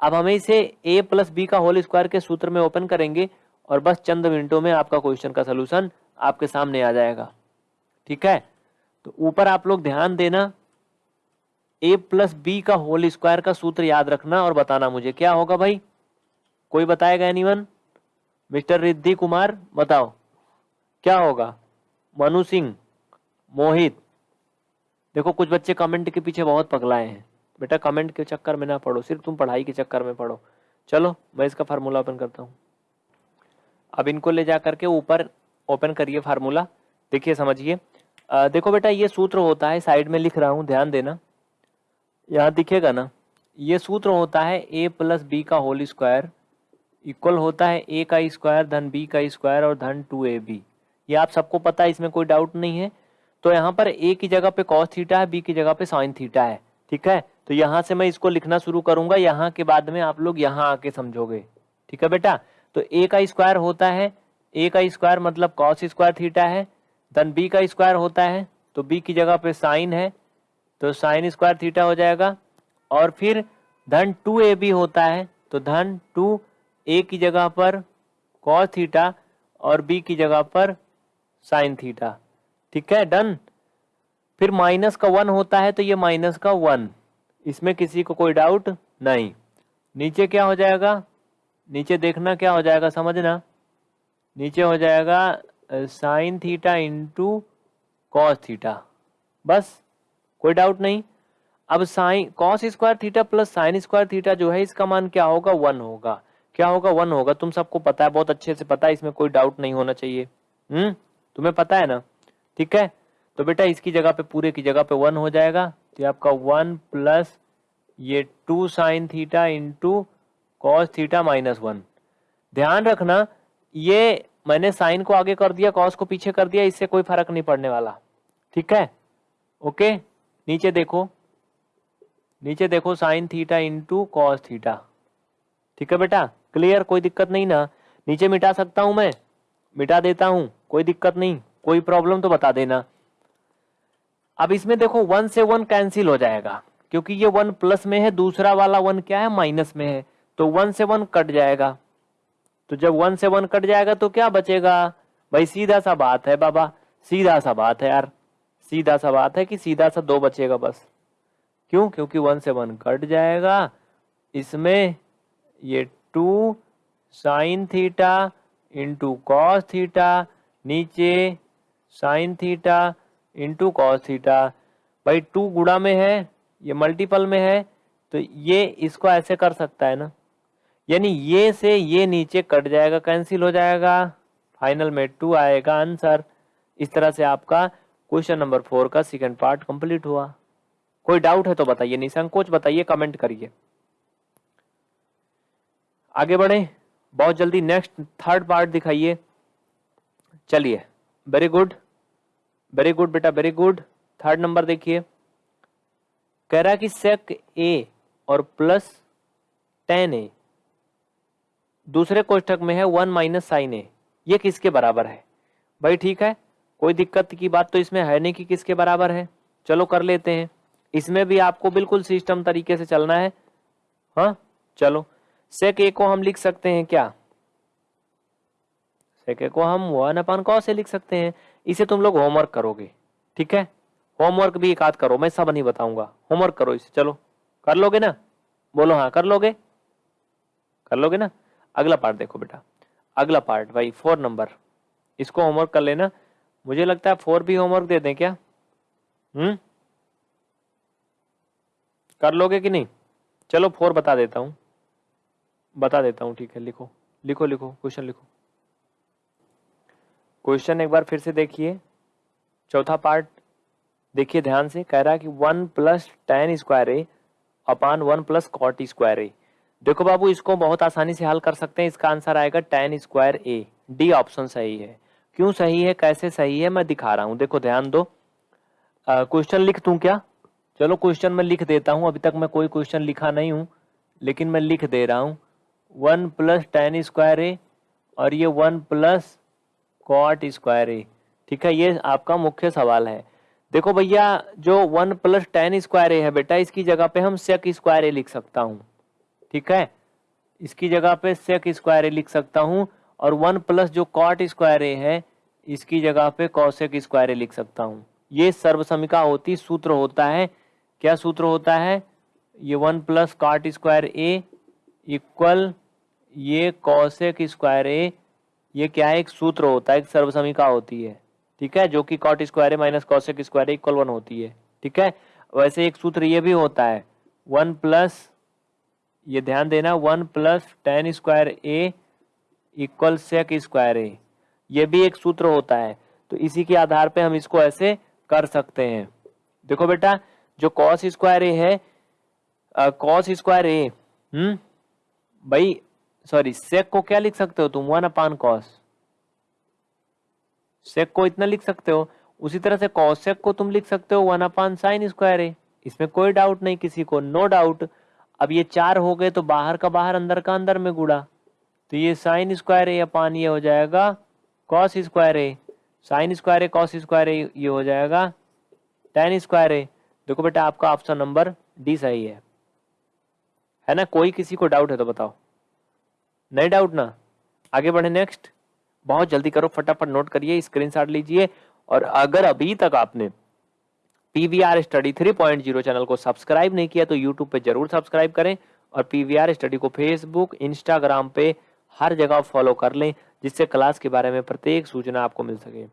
अब हमें इसे ए प्लस बी का होल स्क्वायर के सूत्र में ओपन करेंगे और बस चंद मिनटों में आपका क्वेश्चन का सोल्यूशन आपके सामने आ जाएगा। ठीक है? तो ऊपर आप लोग ध्यान देना ए प्लस बी का होल स्क्वायर का सूत्र याद रखना और बताना मुझे क्या होगा भाई? कोई बताएगा एनीवन मिस्टर रिद्धि कुमार, बताओ। क्या होगा? मनु सिंह, मोहित देखो, कुछ बच्चे कमेंट के पीछे बहुत पगलाए हैं। बेटा कमेंट के चक्कर में ना पढ़ो, सिर्फ़ तुम पढ़ाई के चक्कर में पढ़ो। चलो, मैं इसका फार्मूला ओपन करता हूँ। अब इनको ले जा करके ऊपर ओपन करिए फार्मूला देखिए, समझिए। देखो बेटा, ये सूत्र होता है साइड में लिख रहा हूँ, ध्यान देना। यहाँ दिखेगा ना, ये सूत्र होता है ए प्लस बी का होल स्क्वायर इक्वल होता है ए का स्क्वायर धन बी का स्क्वायर और धन टू ए बी ये आप सबको पता है, इसमें कोई डाउट नहीं है। तो यहाँ पर ए की जगह पे कॉस थीटा है बी की जगह पे साइन थीटा है, ठीक है? तो यहाँ से मैं इसको लिखना शुरू करूँगा, यहाँ के बाद में आप लोग यहाँ आके समझोगे, ठीक है बेटा? तो ए का स्क्वायर होता है ए का स्क्वायर मतलब कॉस स्क्वायर थीटा है धन बी का स्क्वायर होता है तो बी की जगह पे साइन है तो साइन स्क्वायर थीटा हो जाएगा, और फिर धन टू ए बी होता है तो धन टू ए की जगह पर कॉस थीटा और बी की जगह पर साइन थीटा ठीक है डन फिर माइनस का वन होता है तो ये माइनस का वन इसमें किसी को कोई डाउट नहीं. नीचे क्या हो जाएगा? नीचे देखना क्या हो जाएगा, समझना. नीचे हो जाएगा sine theta into cos theta बस, कोई डाउट नहीं. अब sine cos square theta plus sine square theta जो है, इसका मान क्या होगा? वन होगा. क्या होगा? वन होगा. तुम सबको पता है, बहुत अच्छे से पता है, इसमें कोई डाउट नहीं होना चाहिए. हम्म? तुम्हें पता है ना? ठीक है? तो बेटा इसकी जगह पे, पूरे की जगह पे वन हो जाएगा। तो आपका वन प्लस ये two sine theta into cos theta minus one. ध्यान रखना, ये मैंने साइन को आगे कर दिया, कॉस को पीछे कर दिया, इससे कोई फ़र्क नहीं पड़ने वाला। ठीक है? ओके? नीचे देखो। नीचे देखो, sine theta into cos theta. ठीक है बेटा? क्लियर? कोई दिक्कत नहीं ना? नीचे मिटा सकता हूँ मैं? मिटा देता हूँ, कोई दिक्कत नहीं। कोई प्रॉब्लम तो बता देना। अब इसमें देखो वन से वन कैंसिल हो जाएगा, क्योंकि ये वन प्लस में है, दूसरा वाला वन क्या है? माइनस में है। तो वन से वन कट जाएगा। तो जब वन से वन कट जाएगा तो क्या बचेगा? भाई, सीधा सा बात है बाबा, सीधा सा बात है यार। सीधा सा बात है कि सीधा सा दो बचेगा बस। क्यों? क्योंकि वन से वन कट जाएगा। इसमें ये two sine theta into cos theta नीचे sine theta into cos theta भाई टू गुड़ा में है, ये मल्टीपल में है तो ये इसको ऐसे कर सकता है ना। यानी ये से ये नीचे कट जाएगा कैंसिल हो जाएगा फाइनल में टू आएगा आंसर इस तरह से आपका क्वेश्चन नंबर फोर का सेकंड पार्ट कंप्लीट हुआ। कोई डाउट है तो बताइए, निसंकोच बताइए कमेंट करिए। आगे बढ़े, बहुत जल्दी नेक्स्ट थर्ड पार्ट दिखाइए। चलिए वेरी गुड वेरी गुड बेटा वेरी गुड थर्ड नंबर देखिए। कह रहा कि सेक ए और प्लस टेन ए दूसरे कोष्ठक में है वन माइनस साइन ए ये किसके बराबर है? भाई ठीक है, कोई दिक्कत की बात तो इसमें है नहीं कि किसके बराबर है। चलो कर लेते हैं। इसमें भी आपको बिल्कुल सिस्टम तरीके से चलना है। हाँ चलो। सेक ए को हम लिख सकते हैं क्या? सेक को हम वन अपान कौ से लिख सकते हैं? इसे तुम लोग होमवर्क करोगे, ठीक है? होमवर्क भी एक आध करो, मैं सब नहीं बताऊँगा। होमवर्क करो इसे, चलो। कर लोगे ना? बोलो हाँ कर लोगे? कर लोगे ना? अगला पार्ट देखो बेटा। अगला पार्ट भाई फोर नंबर इसको होमवर्क कर लेना। मुझे लगता है फोर भी होमवर्क दे दें क्या? हम्म? कर लोगे कि नहीं? चलो फोर बता देता हूँ। बता देता हूँ, ठीक है, लिखो। लिखो लिखो क्वेश्चन लिखो। क्वेश्चन एक बार फिर से देखिए। चौथा पार्ट, देखिए ध्यान से, कह रहा है कि one plus tan square A upon one plus cot square A. देखो बाबू, इसको बहुत आसानी से हल कर सकते हैं। इसका आंसर आएगा tan square A. D option सही है। क्यों सही है? कैसे सही है? मैं दिखा रहा हूँ। देखो, ध्यान दो। क्वेश्चन लिख दूँ क्या? चलो, क्वेश्चन मैं लिख देता हूँ। अभी तक मैं कोई क्वेश्चन लिखा नहीं हूँ, लेकिन मैं लिख दे रहा हूँ। One plus tan square A और ये one plus cot square A ठीक है, ये आपका मुख्य सवाल है। देखो भैया, जो one plus tan square A है बेटा, इसकी जगह पे हम सेक स्क्वायर ए लिख सकता हूँ। ठीक है? इसकी जगह पे सेक स्क्वायर ए लिख सकता हूँ और वन प्लस जो कॉट स्क्वायर ए है, इसकी जगह पे कौशिक स्क्वायर ए लिख सकता हूँ। ये सर्वसमिका होती, सूत्र होता है। क्या सूत्र होता है? ये one plus cot square A equal ये कौशिक स्क्वायर ए ये क्या है? एक सूत्र होता है, एक सर्वसमिका होती है। ठीक है? जो कि cot square minus cosec square equal one होती है। ठीक है? वैसे एक सूत्र ये भी होता है। वन प्लस ये ध्यान देना one plus tan square A equal sec square A ये भी एक सूत्र होता है। तो इसी के आधार पे हम इसको ऐसे कर सकते हैं। देखो बेटा, जो कॉस स्क्वायर ए है कॉस स्क्वायर ए हम्म भाई सॉरी सेक को क्या लिख सकते हो तुम? वन अपान कॉस सेक को इतना लिख सकते हो? उसी तरह से कौशेक को तुम लिख सकते हो वन अपान साइन स्क्वायर है इसमें कोई डाउट नहीं किसी को नो no डाउट अब ये चार हो गए तो बाहर का बाहर, अंदर का अंदर में गुड़ा तो ये साइन स्क्वायर है अपान ये हो जाएगा कॉस स्क्वायर है साइन स्क्वायर है कॉस स्क्वायर है ये हो जाएगा टेन स्क्वायर है देखो बेटा, आपका ऑप्शन नंबर डी सही है। है ना? कोई किसी को डाउट है तो बताओ। नहीं डाउट ना। आगे बढ़े नेक्स्ट बहुत जल्दी करो, फटाफट नोट करिए स्क्रीनशॉट लीजिए। और अगर अभी तक आपने पीवीआर स्टडी 3.0 चैनल को सब्सक्राइब नहीं किया तो यूट्यूब पे ज़रूर सब्सक्राइब करें और पीवीआर स्टडी को फेसबुक इंस्टाग्राम पे हर जगह फॉलो कर लें, जिससे क्लास के बारे में प्रत्येक सूचना आपको मिल सके।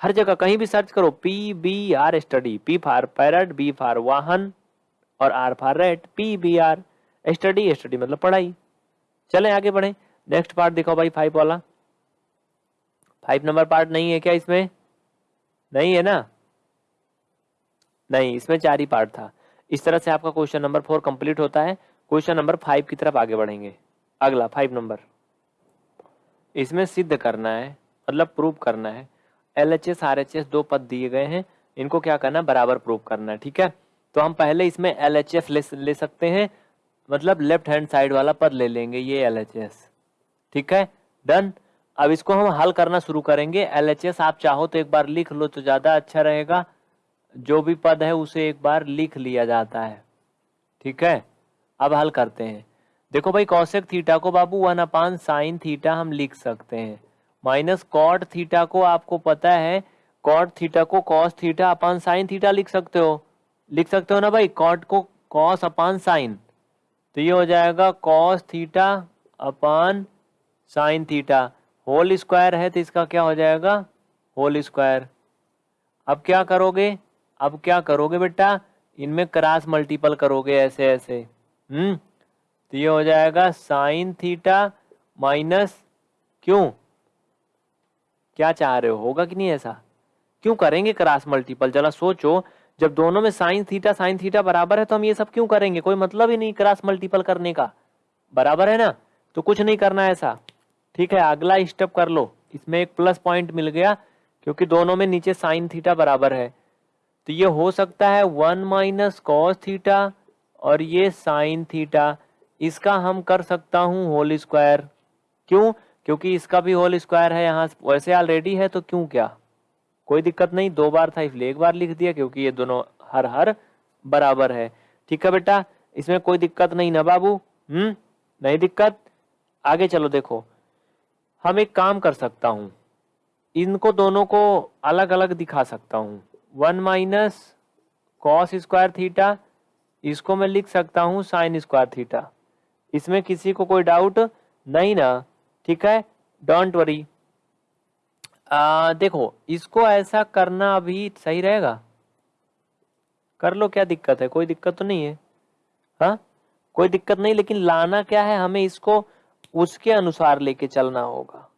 हर जगह कहीं भी सर्च करो P B R study P for parrot B for वाहन और R for rate P B R study study मतलब पढ़ाई। चलें आगे बढ़े। नेक्स्ट पार्ट देखो भाई फाइव वाला। फाइव नंबर पार्ट नहीं है क्या इसमें? नहीं है ना? नहीं, इसमें चार ही पार्ट था। इस तरह से आपका क्वेश्चन नंबर फोर कंप्लीट होता है। क्वेश्चन नंबर फाइव की तरफ़ आगे बढ़ेंगे। अगला फाइव नंबर इसमें सिद्ध करना है मतलब प्रूव करना है। L H S R H S दो पद दिए गए हैं। इनको क्या करना बराबर प्रूव करना है, ठीक है? तो हम पहले इसमें एल एच एफ़ ले सकते हैं। मतलब लेफ़्ट हैंड साइड वाला पद ले लेंगे ये एल एच एस ठीक है? डन अब इसको हम हल करना शुरू करेंगे। एलएचएस आप चाहो तो एक बार लिख लो तो ज़्यादा अच्छा रहेगा। जो भी पद है उसे एक बार लिख लिया जाता है। ठीक है? अब हल करते हैं। देखो भाई कौशिक थीटा को बाबू वन अपान साइन थीटा हम लिख सकते हैं। माइनस कॉट थीटा को आपको पता है कॉट थीटा को cos theta upon sine theta लिख सकते हो। लिख सकते हो ना भाई? कॉट को कॉस अपान साइन तो ये हो जाएगा cos theta upon sine theta whole square है तो इसका क्या हो जाएगा? होल स्क्वायर अब क्या करोगे? अब क्या करोगे बेटा? इनमें क्रास मल्टीपल करोगे ऐसे ऐसे। हम्म? तो ये हो जाएगा साइन थीटा माइनस क्यों? क्या चाह रहे हो? होगा कि नहीं ऐसा? क्यों करेंगे क्रास मल्टीपल जरा सोचो। जब दोनों में साइन थीटा साइन थीटा बराबर है तो हम ये सब क्यों करेंगे? कोई मतलब ही नहीं क्रॉस मल्टीपल करने का। बराबर है ना? तो कुछ नहीं करना ऐसा। ठीक है, अगला स्टेप कर लो। इसमें एक प्लस पॉइंट मिल गया, क्योंकि दोनों में नीचे साइन थीटा बराबर है। तो ये हो सकता है वन माइनस कॉस थीटा और ये साइन थीटा। इसका हम कर सकता हूँ होल स्क्वायर। क्यों? क्योंकि इसका भी होल स्क्वायर है, यहाँ वैसे ऑलरेडी है तो क्यों क्या? कोई दिक्कत नहीं, दो बार था इसलिए एक बार लिख दिया क्योंकि ये दोनों हर हर बराबर है। ठीक है बेटा? इसमें कोई दिक्कत नहीं ना बाबू? हम्म? नहीं दिक्कत? आगे चलो देखो। हम एक काम कर सकता हूँ। इनको दोनों को अलग अलग दिखा सकता हूँ। One minus cos square theta, इसको मैं लिख सकता हूँ साइन स्क्वायर थीटा। इसमें किसी को कोई डाउट नहीं ना? ठीक है? Don't worry. देखो, इसको ऐसा करना अभी सही रहेगा। कर लो, क्या दिक्कत है? कोई दिक्कत तो नहीं है। हाँ? कोई दिक्कत नहीं, लेकिन लाना क्या है? हमें इसको उसके अनुसार लेके चलना होगा।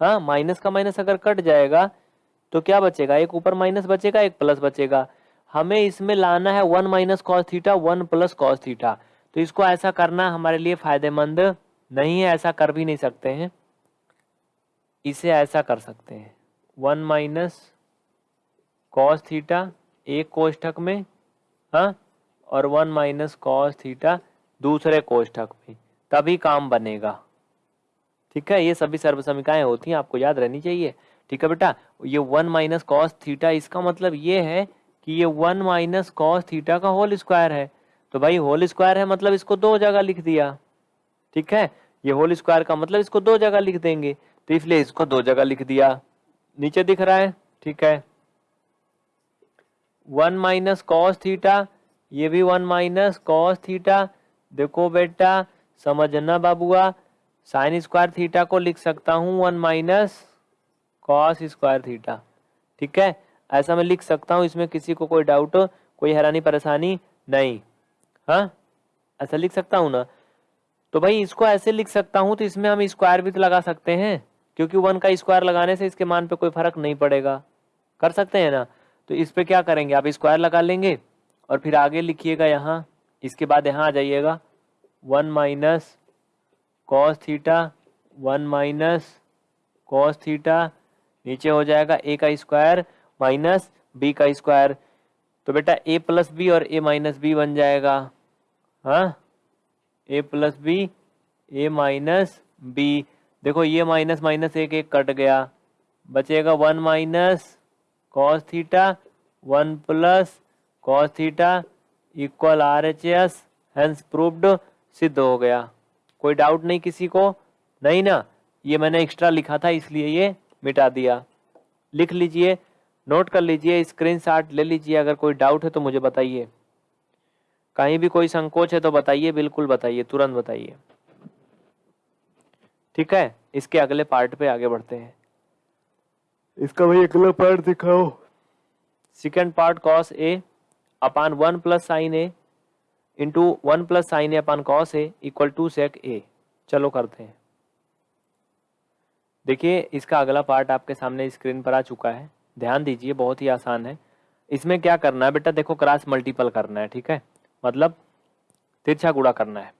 हाँ? माइनस का माइनस अगर कट जाएगा तो क्या बचेगा? एक ऊपर माइनस बचेगा, एक प्लस बचेगा। हमें इसमें लाना है one minus cos theta, one plus cos theta. तो इसको ऐसा करना हमारे लिए फ़ायदेमंद नहीं है, ऐसा कर भी नहीं सकते हैं। इसे ऐसा कर सकते हैं। वन माइनस कॉस थीटा एक कोष्ठक में हाँ और वन माइनस कॉस थीटा दूसरे कोष्ठक में। तभी काम बनेगा। ठीक है? ये सभी सर्व समीकाएँ होती हैं, आपको याद रहनी चाहिए। ठीक है बेटा? ये वन माइनस कॉस थीटा, इसका मतलब ये है कि ये वन माइनस कॉस थीटा का होल स्क्वायर है। तो भाई होल स्क्वायर है मतलब इसको दो जगह लिख दिया। ठीक है? ये होल स्क्वायर का मतलब इसको दो जगह लिख देंगे। तो इसलिए इसको दो जगह लिख दिया। नीचे दिख रहा है, ठीक है। वन माइनस कॉस थीटा, ये भी वन माइनस कॉस थीटा। देखो बेटा, समझना बाबुआ, साइन स्क्वायर थीटा को लिख सकता हूँ one minus cos square theta, ठीक है। ऐसा मैं लिख सकता हूँ, इसमें किसी को कोई डाउट कोई हैरानी परेशानी नहीं हाँ। ऐसा लिख सकता हूँ ना। तो भाई इसको ऐसे लिख सकता हूँ तो इसमें हम स्क्वायर भी तो लगा सकते हैं। क्योंकि वन का स्क्वायर लगाने से इसके मान पे कोई फ़र्क नहीं पड़ेगा। कर सकते हैं ना? तो इस पे क्या करेंगे? आप स्क्वायर लगा लेंगे और फिर आगे लिखिएगा यहाँ। इसके बाद यहाँ आ जाइएगा। One minus cos theta, one minus cos theta, नीचे हो जाएगा ए का स्क्वायर माइनस बी का स्क्वायर। तो बेटा ए प्लस बी और ए माइनस बी बन जाएगा। हाँ? A plus B, A minus B. देखो, ये माइनस माइनस एक एक कट गया। बचेगा one minus cos theta, one plus cos theta equal R H S hence proved सिद्ध हो गया। कोई डाउट नहीं किसी को? नहीं ना? ये मैंने एक्स्ट्रा लिखा था, इसलिए ये मिटा दिया। लिख लीजिए नोट कर लीजिए स्क्रीन शॉट ले लीजिए, अगर कोई डाउट है तो मुझे बताइए। कहीं भी कोई संकोच है तो बताइए, बिल्कुल बताइए, तुरंत बताइए। ठीक है? इसके अगले पार्ट पे आगे बढ़ते हैं। इसका भाई अगला पार्ट दिखाओ। Second part cos A upon one plus sine A into one plus sine A upon cos A equal two sec A चलो करते हैं। देखिए इसका अगला पार्ट आपके सामने स्क्रीन पर आ चुका है। ध्यान दीजिए बहुत ही आसान है। इसमें क्या करना है बेटा? देखो क्रॉस मल्टीपल करना है ठीक है? मतलब तिरछा गुड़ा करना है।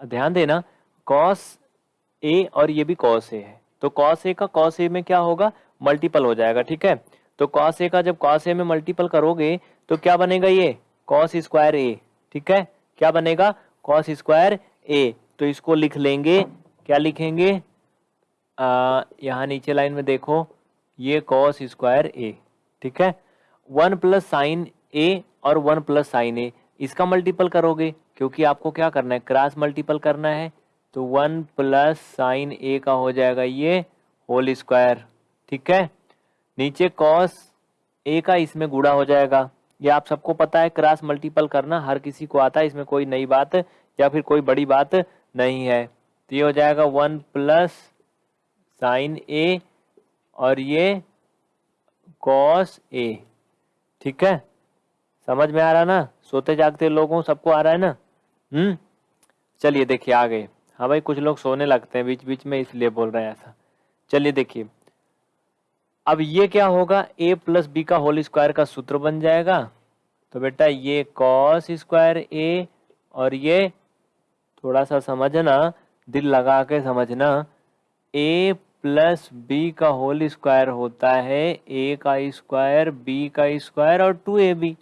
ध्यान देना कॉस ए और ये भी कॉस ए है। तो कॉस ए का कॉस ए में क्या होगा? मल्टीपल हो जाएगा, ठीक है? तो कॉस ए का जब कॉस ए में मल्टीपल करोगे तो क्या बनेगा ये? कॉस स्क्वायर ए ठीक है? क्या बनेगा? कॉस स्क्वायर ए तो इसको लिख लेंगे, क्या लिखेंगे? यहाँ नीचे लाइन में देखो, ये कॉस स्क्वायर ए ठीक है? वन प्लस साइन ए और वन प्लस साइन ए, इसका मल्टीपल करोगे, क्योंकि आपको क्या करना है? क्रॉस मल्टीपल करना है। तो वन प्लस साइन ए का हो जाएगा ये होल स्क्वायर, ठीक है? नीचे कॉस ए का इसमें गुड़ा हो जाएगा। ये आप सबको पता है, क्रॉस मल्टीपल करना हर किसी को आता है, इसमें कोई नई बात या फिर कोई बड़ी बात नहीं है। तो ये हो जाएगा वन प्लस साइन ए और ये कॉस ए, ठीक है? समझ में आ रहा ना? सोते जागते लोगों, सबको आ रहा है ना? हम्म चलिए देखिए आ गए हाँ भाई, कुछ लोग सोने लगते हैं, बीच बीच में इसलिए बोल रहे हैं ऐसा। चलिए देखिए। अब ये क्या होगा? A प्लस बी का होल स्क्वायर का सूत्र बन जाएगा। तो बेटा ये कॉस स्क्वायर ए और ये थोड़ा सा समझना, दिल लगा के समझना ए प्लस बी का होल स्क्वायर होता है ए का स्क्वायर बी का स्क्वायर और टू ए बी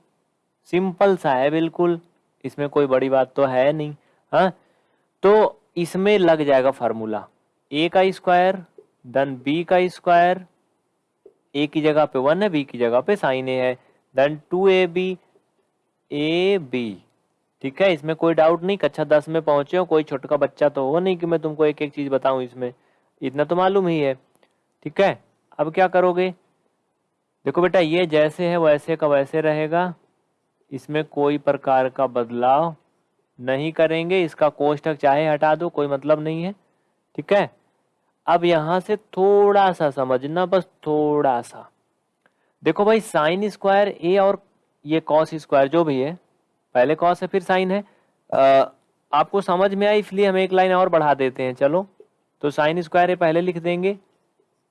सिंपल सा है, बिल्कुल। इसमें कोई बड़ी बात तो है नहीं। हाँ? तो इसमें लग जाएगा फार्मूला ए का स्क्वायर देन बी का स्क्वायर ए की जगह पे वन है बी की जगह पे साइन ए है. Then two A B A B ठीक है? इसमें कोई डाउट नहीं, कक्षा दस में पहुँचे हो, कोई छोटका बच्चा तो हो नहीं कि मैं तुमको एक एक चीज़ बताऊँ इसमें. इतना तो मालूम ही है. ठीक है? अब क्या करोगे? देखो बेटा, ये जैसे है, वैसे का वैसे रहेगा. इसमें कोई प्रकार का बदलाव नहीं करेंगे इसका कोष्टक चाहे हटा दो कोई मतलब नहीं है। ठीक है? अब यहाँ से थोड़ा सा समझना बस थोड़ा सा देखो भाई साइन स्क्वायर ए और ये कॉस स्क्वायर जो भी है पहले कॉस है फिर साइन है। आ, आपको समझ में आई इसलिए हम एक लाइन और बढ़ा देते हैं चलो। तो साइन स्क्वायर ए पहले लिख देंगे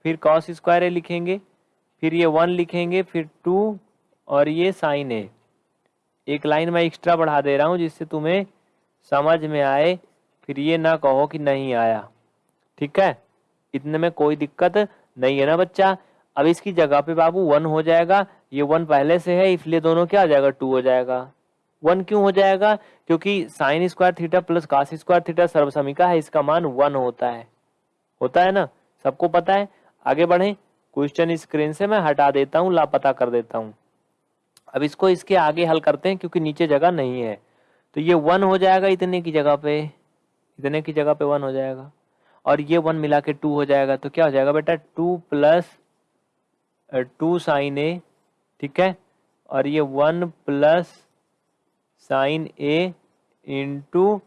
फिर कॉस स्क्वायर ए लिखेंगे फिर ये वन लिखेंगे फिर टू और ये साइन ए। एक लाइन मैं एक्स्ट्रा बढ़ा दे रहा हूँ जिससे तुम्हें समझ में आए, फिर ये ना कहो कि नहीं आया। ठीक है? इतने में कोई दिक्कत नहीं है ना बच्चा? अब इसकी जगह पे बाबू वन हो जाएगा, ये वन पहले से है, इसलिए दोनों क्या हो जाएगा? टू हो जाएगा। वन क्यों हो जाएगा? क्योंकि sine square theta plus cos square theta सर्वसमिका है, इसका मान वन होता है। होता है ना? सबको पता है? आगे बढ़े। क्वेश्चन स्क्रीन से मैं हटा देता हूँ, लापता कर देता हूँ। अब इसको इसके आगे हल करते हैं, क्योंकि नीचे जगह नहीं है। तो ये वन हो जाएगा इतने की जगह पे, इतने की जगह पे वन हो जाएगा। और ये वन मिला के टू हो जाएगा तो क्या हो जाएगा बेटा? Two plus two sine A, ठीक है? और ये one plus sine A into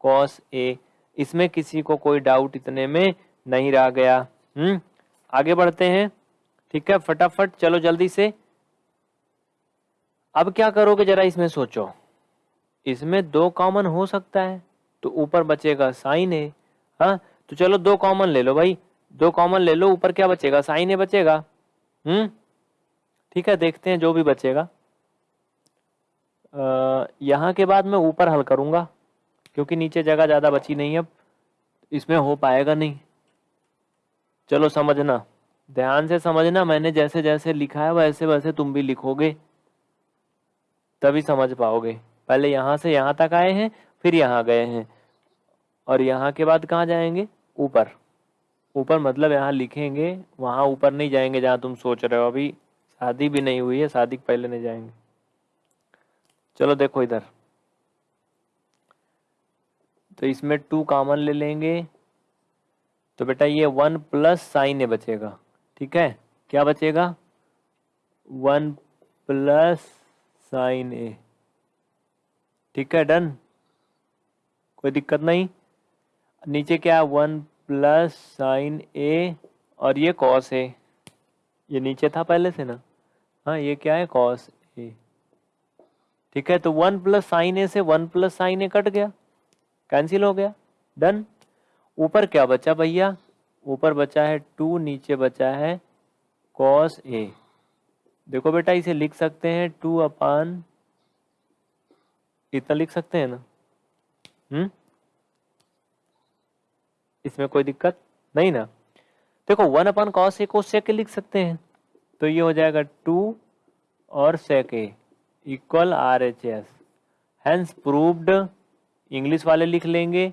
cos A. इसमें किसी को कोई डाउट इतने में नहीं रह गया। हम्म आगे बढ़ते हैं, ठीक है? फटाफट, चलो जल्दी से। अब क्या करोगे जरा इसमें सोचो। इसमें दो कॉमन हो सकता है। तो ऊपर बचेगा साइन है हाँ तो चलो दो कॉमन ले लो भाई। दो कॉमन ले लो, ऊपर क्या बचेगा? साइन है बचेगा। हम्म ठीक है, देखते हैं जो भी बचेगा। यहाँ के बाद मैं ऊपर हल करूँगा, क्योंकि नीचे जगह ज़्यादा बची नहीं अब। इसमें हो पाएगा नहीं। चलो समझना। ध्यान से समझना, मैंने जैसे जैसे लिखा है वैसे वैसे तुम भी लिखोगे, तभी समझ पाओगे। पहले यहाँ से यहाँ तक आए हैं, फिर यहाँ गए हैं। और यहाँ के बाद कहाँ जाएँगे? ऊपर। ऊपर मतलब यहाँ लिखेंगे, वहाँ ऊपर नहीं जाएँगे जहाँ तुम सोच रहे हो। अभी शादी भी नहीं हुई है, शादी पहले नहीं जाएँगे। चलो देखो इधर। तो इसमें टू कॉमन ले लेंगे। तो बेटा ये वन प्लस साइन ए बचेगा। ठीक है? क्या बचेगा? वन प्लस साइन ए ठीक है डन कोई दिक्कत नहीं। नीचे क्या वन प्लस साइन ए और ये कॉस ए। ये नीचे था पहले से ना? हाँ ये क्या है? Cos A. ठीक है तो वन प्लस साइन ए से one plus sine A cut गया। कैंसिल हो गया। डन ऊपर क्या बचा भैया? ऊपर बचा है टू, नीचे बचा है कॉस ए। देखो बेटा, इसे लिख सकते हैं टू अपान इतना लिख सकते हैं ना? हम्म? इसमें कोई दिक्कत नहीं ना? देखो वन अपन कॉस ए को सेक लिख सकते हैं। तो ये हो जाएगा टू और sec A equal R H S hence proved English वाले लिख लेंगे,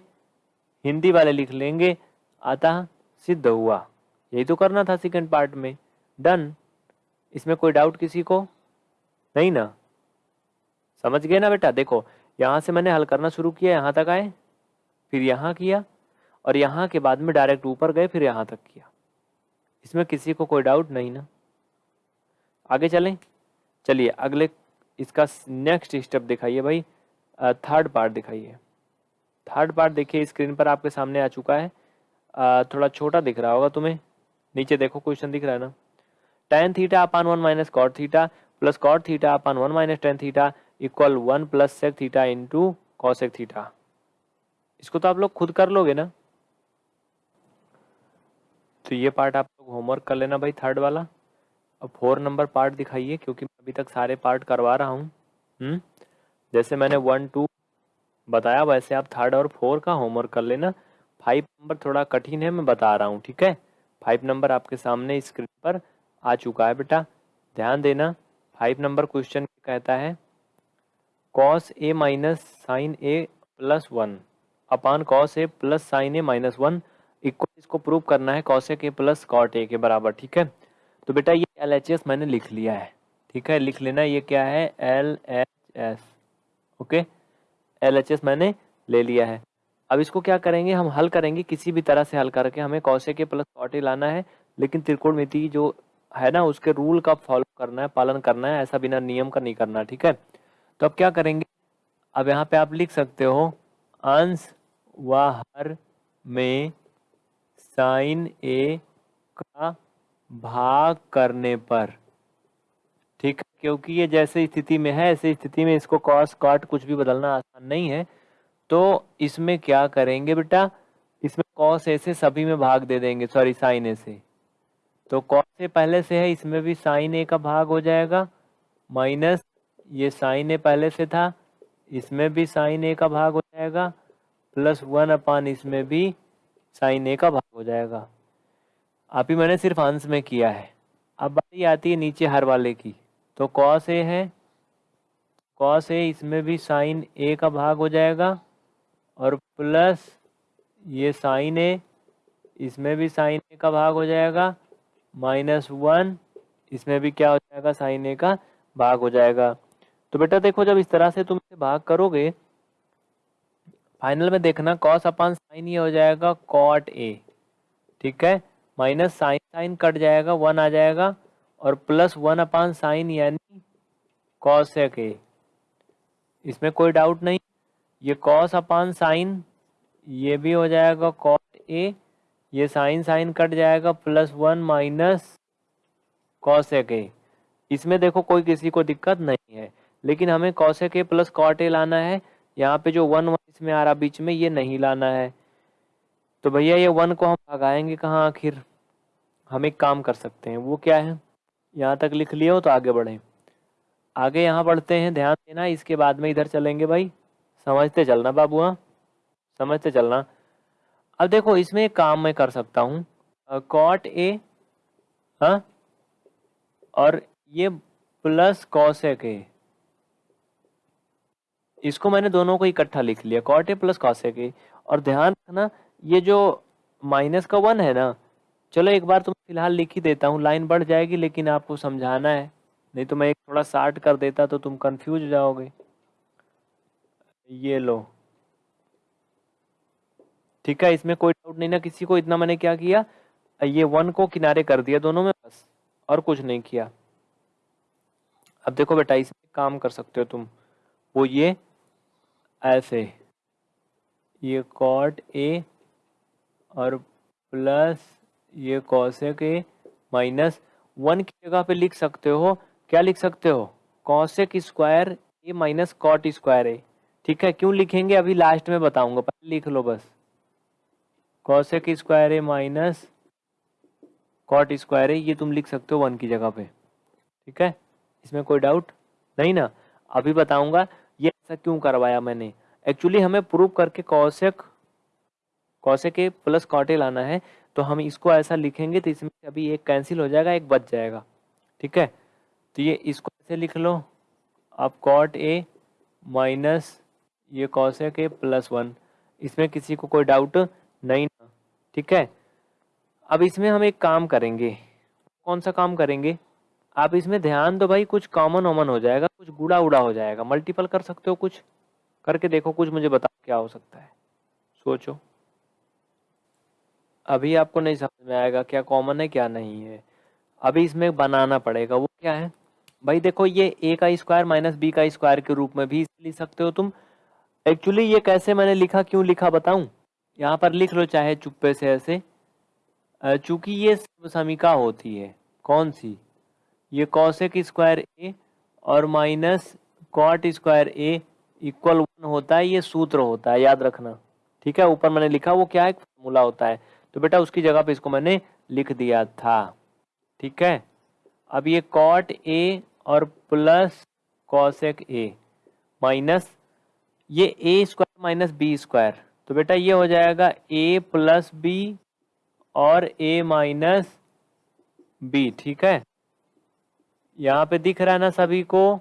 हिंदी वाले लिख लेंगे, अतः सिद्ध हुआ। यही तो करना था सेकंड पार्ट में। डन इसमें कोई डाउट किसी को? नहीं ना? समझ गए ना बेटा? देखो, यहाँ से मैंने हल करना शुरू किया, यहाँ तक आए, फिर यहाँ किया, और यहाँ के बाद में डायरेक्ट ऊपर गए, फिर यहाँ तक किया। इसमें किसी को कोई डाउट नहीं ना। आगे चलें। चलिए, अगले, इसका नेक्स्ट स्टेप दिखाइए भाई। थर्ड पार्ट दिखाइए। थर्ड पार्ट देखिए स्क्रीन पर आपके सामने आ चुका है। थोड़ा छोटा दिख रहा होगा तुम्हें। नीचे देखो क्वेश्चन दिख रहा है ना। Tan theta upon one minus cot theta plus cot theta upon one minus tan theta equal one plus sec theta into cosec theta इसको तो आप लोग खुद कर लोगे ना? तो ये पार्ट आप लोग होमवर्क कर लेना भाई थर्ड वाला। अब फोर नंबर पार्ट दिखाइए, क्योंकि मैं अभी तक सारे पार्ट करवा रहा हूँ। हम्म? जैसे मैंने वन टू बताया, वैसे आप थर्ड और फोर का होमवर्क कर लेना। फाइव नंबर थोड़ा कठिन है, मैं बता रहा हूँ, ठीक है? फाइव नंबर आपके सामने स्क्रीन पर आ चुका है बेटा। ध्यान देना फाइव नंबर क्वेश्चन कहता है। Cos A minus sine A plus one upon cos A plus sine A minus one equal इसको प्रूव करना है कॉस ए के प्लस कॉट ए के बराबर, ठीक है? तो बेटा ये एल एच एस मैंने लिख लिया है, ठीक है? लिख लेना ये क्या है? L H S okay L H S मैंने ले लिया है। अब इसको क्या करेंगे? हम हल करेंगे, किसी भी तरह से हल करके हमें कौशे के प्लस कॉटे लाना है, लेकिन त्रिकोणमिति जो है ना, उसके रूल का फॉलो करना है, पालन करना है, ऐसा बिना नियम का नहीं करना, ठीक है? तो अब क्या करेंगे? अब यहाँ पे आप लिख सकते हो, अंश व हर में साइन ए का भाग करने पर। ठीक है? क्योंकि ये जैसे स्थिति में है, ऐसे स्थिति में इसको कॉस कॉट कुछ भी बदलना आसान नहीं है। तो इसमें क्या करेंगे बेटा? इसमें कॉस ए से सभी में भाग दे देंगे सॉरी साइन ए से। तो कॉस ए पहले से है, इसमें भी साइन ए का भाग हो जाएगा माइनस ये साइन ए पहले से था, इसमें भी साइन ए का भाग हो जाएगा, प्लस वन अपान इसमें भी साइन ए का भाग हो जाएगा। अभी मैंने सिर्फ़ अंश में किया है। अब बारी आती है नीचे हर वाले की। तो कॉस ए है कॉस ए इसमें भी साइन ए का भाग हो जाएगा, और प्लस ये साइन ए, इसमें भी साइन ए का भाग हो जाएगा, माइनस वन, इसमें भी क्या हो जाएगा, साइन ए का भाग हो जाएगा। तो बेटा देखो, जब इस तरह से तुम इसे भाग करोगे फाइनल में देखना कॉस अपान साइन ये हो जाएगा कॉट ए ठीक है? माइनस साइन साइन कट जाएगा वन आ जाएगा, और प्लस वन अपान साइन यानी कॉसेक ए इसमें कोई डाउट नहीं, ये कॉस अपान साइन ये भी हो जाएगा कॉट ए ये साइन साइन कट जाएगा plus one minus cosec A इसमें देखो कोई किसी को दिक्कत नहीं है। लेकिन हमें cosec A plus cot A लाना है। यहाँ पे जो वन वन इसमें आ रहा बीच में ये नहीं लाना है। तो भैया, ये वन को हम भगाएँगे कहाँ आखिर? हम एक काम कर सकते हैं। वो क्या है? यहाँ तक लिख लिए हो तो आगे बढ़े। आगे यहाँ बढ़ते हैं। ध्यान देना, इसके बाद में इधर चलेंगे भाई। समझते चलना बाबू हाँ। समझते चलना। अब देखो, इसमें एक काम मैं कर सकता हूँ। कॉट ए हाँ और ये प्लस कॉसेक ए इसको मैंने दोनों को इकट्ठा लिख लिया cot A plus cosec A और ध्यान रखना, ये जो माइनस का वन है ना, चलो एक बार तुम फ़िलहाल लिख ही देता हूँ लाइन बढ़ जाएगी, लेकिन आपको समझाना है। नहीं तो मैं एक थोड़ा शार्ट कर देता तो तुम कंफ्यूज हो जाओगे। ये लो। ठीक है, इसमें कोई डाउट नहीं ना, किसी को इतना मैंने क्या किया? ये वन को किनारे कर दिया दोनों में, बस, और कुछ नहीं किया। अब देखो बेटा, इसमें काम कर सकते हो तुम। वो ये ऐसे। ये कॉट ए और प्लस ये कौशिक ए माइनस वन की जगह पे लिख सकते हो। क्या लिख सकते हो? Cosec square A minus cot square A ठीक है? क्यों लिखेंगे? अभी लास्ट में बताऊँगा। पहले लिख लो बस। Cosec square A minus cot square A ये तुम लिख सकते हो वन की जगह पे। ठीक है? इसमें कोई डाउट नहीं ना? अभी बताऊँगा। ऐसा क्यों करवाया मैंने? एक्चुअली हमें प्रूव करके cosec cosec A plus cot A लाना है तो हम इसको ऐसा लिखेंगे तो इसमें अभी एक कैंसिल हो जाएगा, एक बच जाएगा। ठीक है? तो ये इसको ऐसे लिख लो। आप कॉट ए माइनस ये कौशे के प्लस वन इसमें किसी को कोई डाउट नहीं ठीक है? अब इसमें हम एक काम करेंगे। कौन सा काम करेंगे? आप इसमें ध्यान दो भाई, कुछ कॉमन ओमन हो जाएगा, कुछ गुड़ा उड़ा हो जाएगा। मल्टीपल कर सकते हो कुछ। करके देखो कुछ, मुझे बताओ क्या हो सकता है। सोचो। अभी आपको नहीं समझ में आएगा क्या कॉमन है, क्या नहीं है। अभी इसमें बनाना पड़ेगा। वो क्या है? भाई देखो, ये ए का स्क्वायर माइनस बी का स्क्वायर के रूप में भी लिख सकते हो तुम। एक्चुअली ये कैसे मैंने लिखा, क्यों लिखा बताऊँ? यहाँ पर लिख लो चाहे चुप्पे से ऐसे। चूँकि ये समीका होती है, कौन सी? ये कौशिक स्क्वायर ए और minus cot square A equal one होता है, ये सूत्र होता है, याद रखना। ठीक है? ऊपर मैंने लिखा, वो क्या है फॉर्मूला होता है। तो बेटा उसकी जगह पे इसको मैंने लिख दिया था। ठीक है? अब ये कॉट ए और प्लस कॉसेक ए माइनस ये A square minus B square तो बेटा ये हो जाएगा ए प्लस बी और ए माइनस बी ठीक है? यहाँ पे दिख रहा है ना सभी को।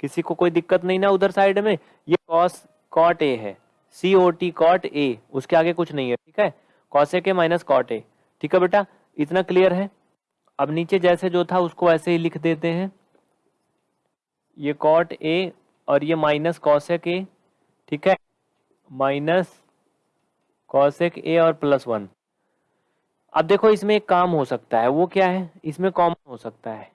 किसी को कोई दिक्कत नहीं ना उधर साइड में। ये कॉस, कॉट ए है। सी ओ टी कॉट ए उसके आगे कुछ नहीं है, ठीक है? कॉसे के माइनस कॉट ए ठीक है बेटा? इतना क्लियर है? अब नीचे जैसे जो था, उसको ऐसे ही लिख देते हैं। ये कॉट ए और ये माइनस कॉसेक ए ठीक है? माइनस कॉसेक ए और प्लस वन। अब देखो, इसमें एक काम हो सकता है। वो क्या है? इसमें कॉमन हो सकता है।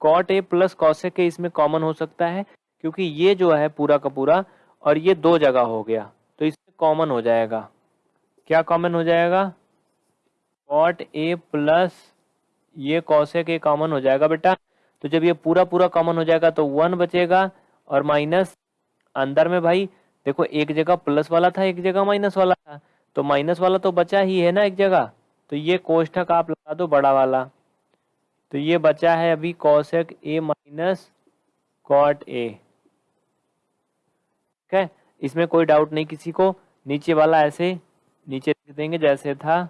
Cot A plus cosec A इसमें कॉमन हो सकता है, क्योंकि ये जो है पूरा का पूरा, और ये दो जगह हो गया तो इसमें कॉमन हो जाएगा। क्या कॉमन हो जाएगा? कॉट ए प्लस ये कॉसेक ए कॉमन हो जाएगा, बेटा। तो जब ये पूरा पूरा कॉमन हो जाएगा तो वन बचेगा, और माइनस अंदर में भाई, देखो, एक जगह प्लस वाला था, एक जगह माइनस वाला था तो माइनस वाला तो बचा ही है ना एक जगह। तो ये कोष्ठक आप लगा दो बड़ा वाला। तो ये बचा है अभी कौशक ए माइनस कॉट ए ठीक है? इसमें कोई डाउट नहीं किसी को। नीचे वाला ऐसे नीचे लिख देंगे जैसे था।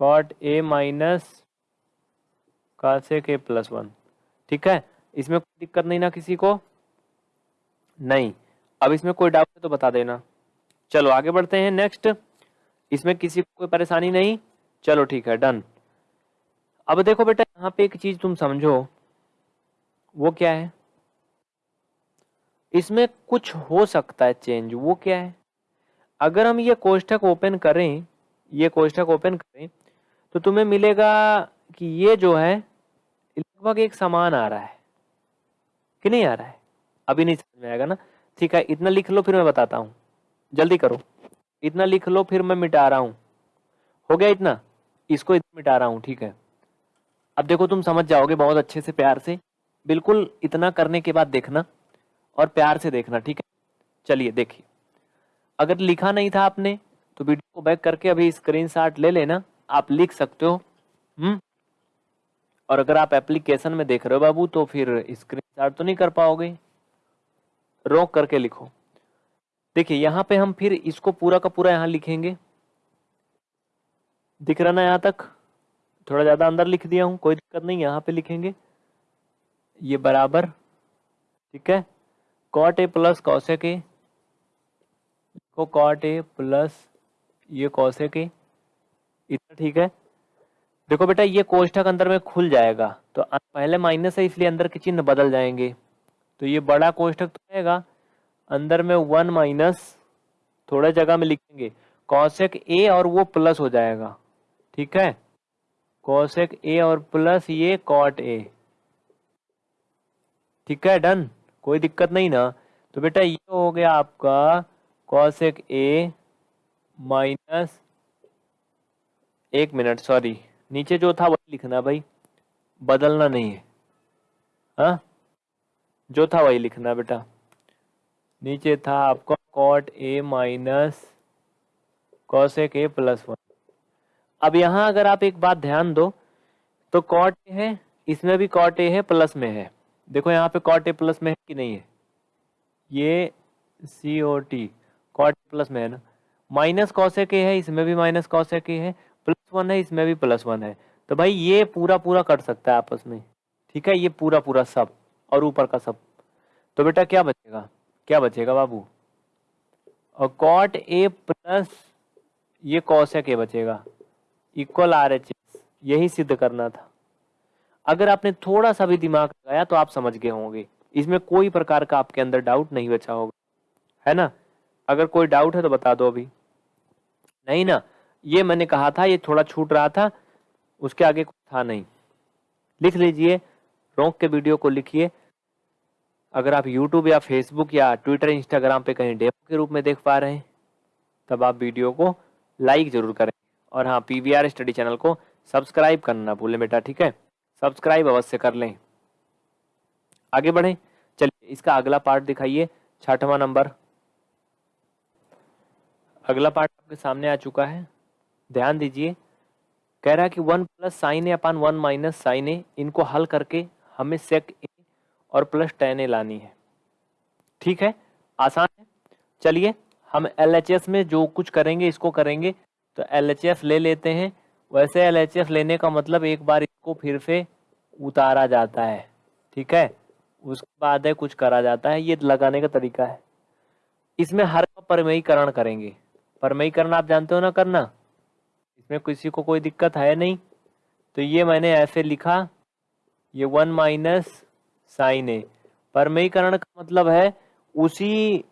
Cot A minus cosec A plus one ठीक है? इसमें कोई दिक्कत नहीं ना किसी को? नहीं। अब इसमें कोई डाउट है तो बता देना। चलो आगे बढ़ते हैं। नेक्स्ट इसमें किसी को कोई परेशानी नहीं। चलो ठीक है डन अब देखो बेटा, यहाँ पे एक चीज़ तुम समझो। वो क्या है? इसमें कुछ हो सकता है चेंज वो क्या है? अगर हम ये कोष्ठक ओपन करें, ये कोष्ठक ओपन करें तो तुम्हें मिलेगा कि ये जो है, लगभग एक समान आ रहा है। कि नहीं आ रहा है? अभी नहीं समझ में आएगा ना? ठीक है, इतना लिख लो, फिर मैं बताता हूँ। जल्दी करो। इतना लिख लो, फिर मैं मिटा रहा हूँ। हो गया इतना? इसको इतना मिटा रहा हूँ, ठीक है। अब देखो, तुम समझ जाओगे बहुत अच्छे से प्यार से। बिल्कुल इतना करने के बाद देखना और प्यार से देखना, ठीक है? चलिए, देखिए। अगर लिखा नहीं था आपने तो वीडियो को बैक करके अभी स्क्रीन ले लेना। आप लिख सकते हो हम्म? और अगर आप एप्लीकेशन में देख रहे हो बाबू तो फिर स्क्रीन तो नहीं कर पाओगे। रोक करके लिखो। देखिए, यहाँ पे हम फिर इसको पूरा का पूरा यहाँ लिखेंगे। दिख रहा ना यहाँ तक? थोड़ा ज़्यादा अंदर लिख दिया हूँ, कोई दिक्कत नहीं, यहाँ पे लिखेंगे। ये बराबर, ठीक है? कॉट ए प्लस कौशे के को कॉट ए प्लस ये कौशे के इतना ठीक है? देखो बेटा, ये कोष्ठक अंदर में खुल जाएगा तो पहले माइनस है, इसलिए अंदर के चिन्ह बदल जाएँगे। तो ये बड़ा कोष्ठक तो रहेगा अंदर में वन माइनस थोड़ा जगह में लिखेंगे। कौशिक ए और वो प्लस हो जाएगा। ठीक है? कौशिक ए और प्लस ये कॉट ए ठीक है? डन कोई दिक्कत नहीं ना? तो बेटा ये हो गया आपका कौशिक ए माइनस एक मिनट सॉरी नीचे जो था वही लिखना भाई। बदलना नहीं है। हा? जो था वही लिखना बेटा। नीचे था आपका cot A minus cosec A plus one अब यहाँ अगर आप एक बात ध्यान दो तो कॉट ए है, इसमें भी कॉट ए है प्लस में है। देखो यहाँ पे कॉट ए प्लस में है कि नहीं है? ये C O T cot plus में है ना? माइनस कॉसेक ए है, इसमें भी माइनस कॉसेक ए है प्लस वन है, इसमें भी प्लस वन है। तो भाई ये पूरा पूरा कट सकता है आपस में। ठीक है, ये पूरा पूरा सब, और ऊपर का सब। तो बेटा क्या बचेगा? क्या बचेगा बाबू? और कॉट ए प्लस ये कॉसेक ए बचेगा? इक्वल आर एच एस यही सिद्ध करना था। अगर आपने थोड़ा सा भी दिमाग लगाया तो आप समझ गए होंगे। इसमें कोई प्रकार का आपके अंदर डाउट नहीं बचा होगा। है ना? अगर कोई डाउट है तो बता दो अभी। नहीं ना, ये मैंने कहा था, ये थोड़ा छूट रहा था, उसके आगे कुछ था नहीं। लिख लीजिए, रोक के वीडियो को लिखिए। अगर आप YouTube या Facebook या ट्विटर इंस्टाग्राम पे कहीं डेमो के रूप में देख पा रहे हैं, तब आप वीडियो को लाइक ज़रूर करें। और हाँ पी वी स्टडी चैनल को सब्सक्राइब करना ना भूलें बेटा, ठीक है? सब्सक्राइब अवश्य कर लें। आगे बढ़ें। चलिए, इसका अगला पार्ट दिखाइए, छठवा नंबर अगला पार्ट आपके सामने आ चुका है। ध्यान दीजिए, कह रहा है कि one plus sine A upon one minus sine A इनको हल करके हमें सेक और प्लस टेन ए लानी है। ठीक है? आसान है। चलिए, हम एलएचएस में जो कुछ करेंगे, इसको करेंगे। तो एलएचएस ले लेते हैं। वैसे एलएचएस लेने का मतलब एक बार इसको फिर से उतारा जाता है। ठीक है? उसके बाद है कुछ करा जाता है। ये लगाने का तरीका है। इसमें हर का परमयीकरण करेंगे। परमयीकरण आप जानते हो ना करना? इसमें किसी को कोई दिक्कत है नहीं? तो ये मैंने ऐसे लिखा। ये वन माइनस साइन ए परमयीकरण का मतलब है, उसी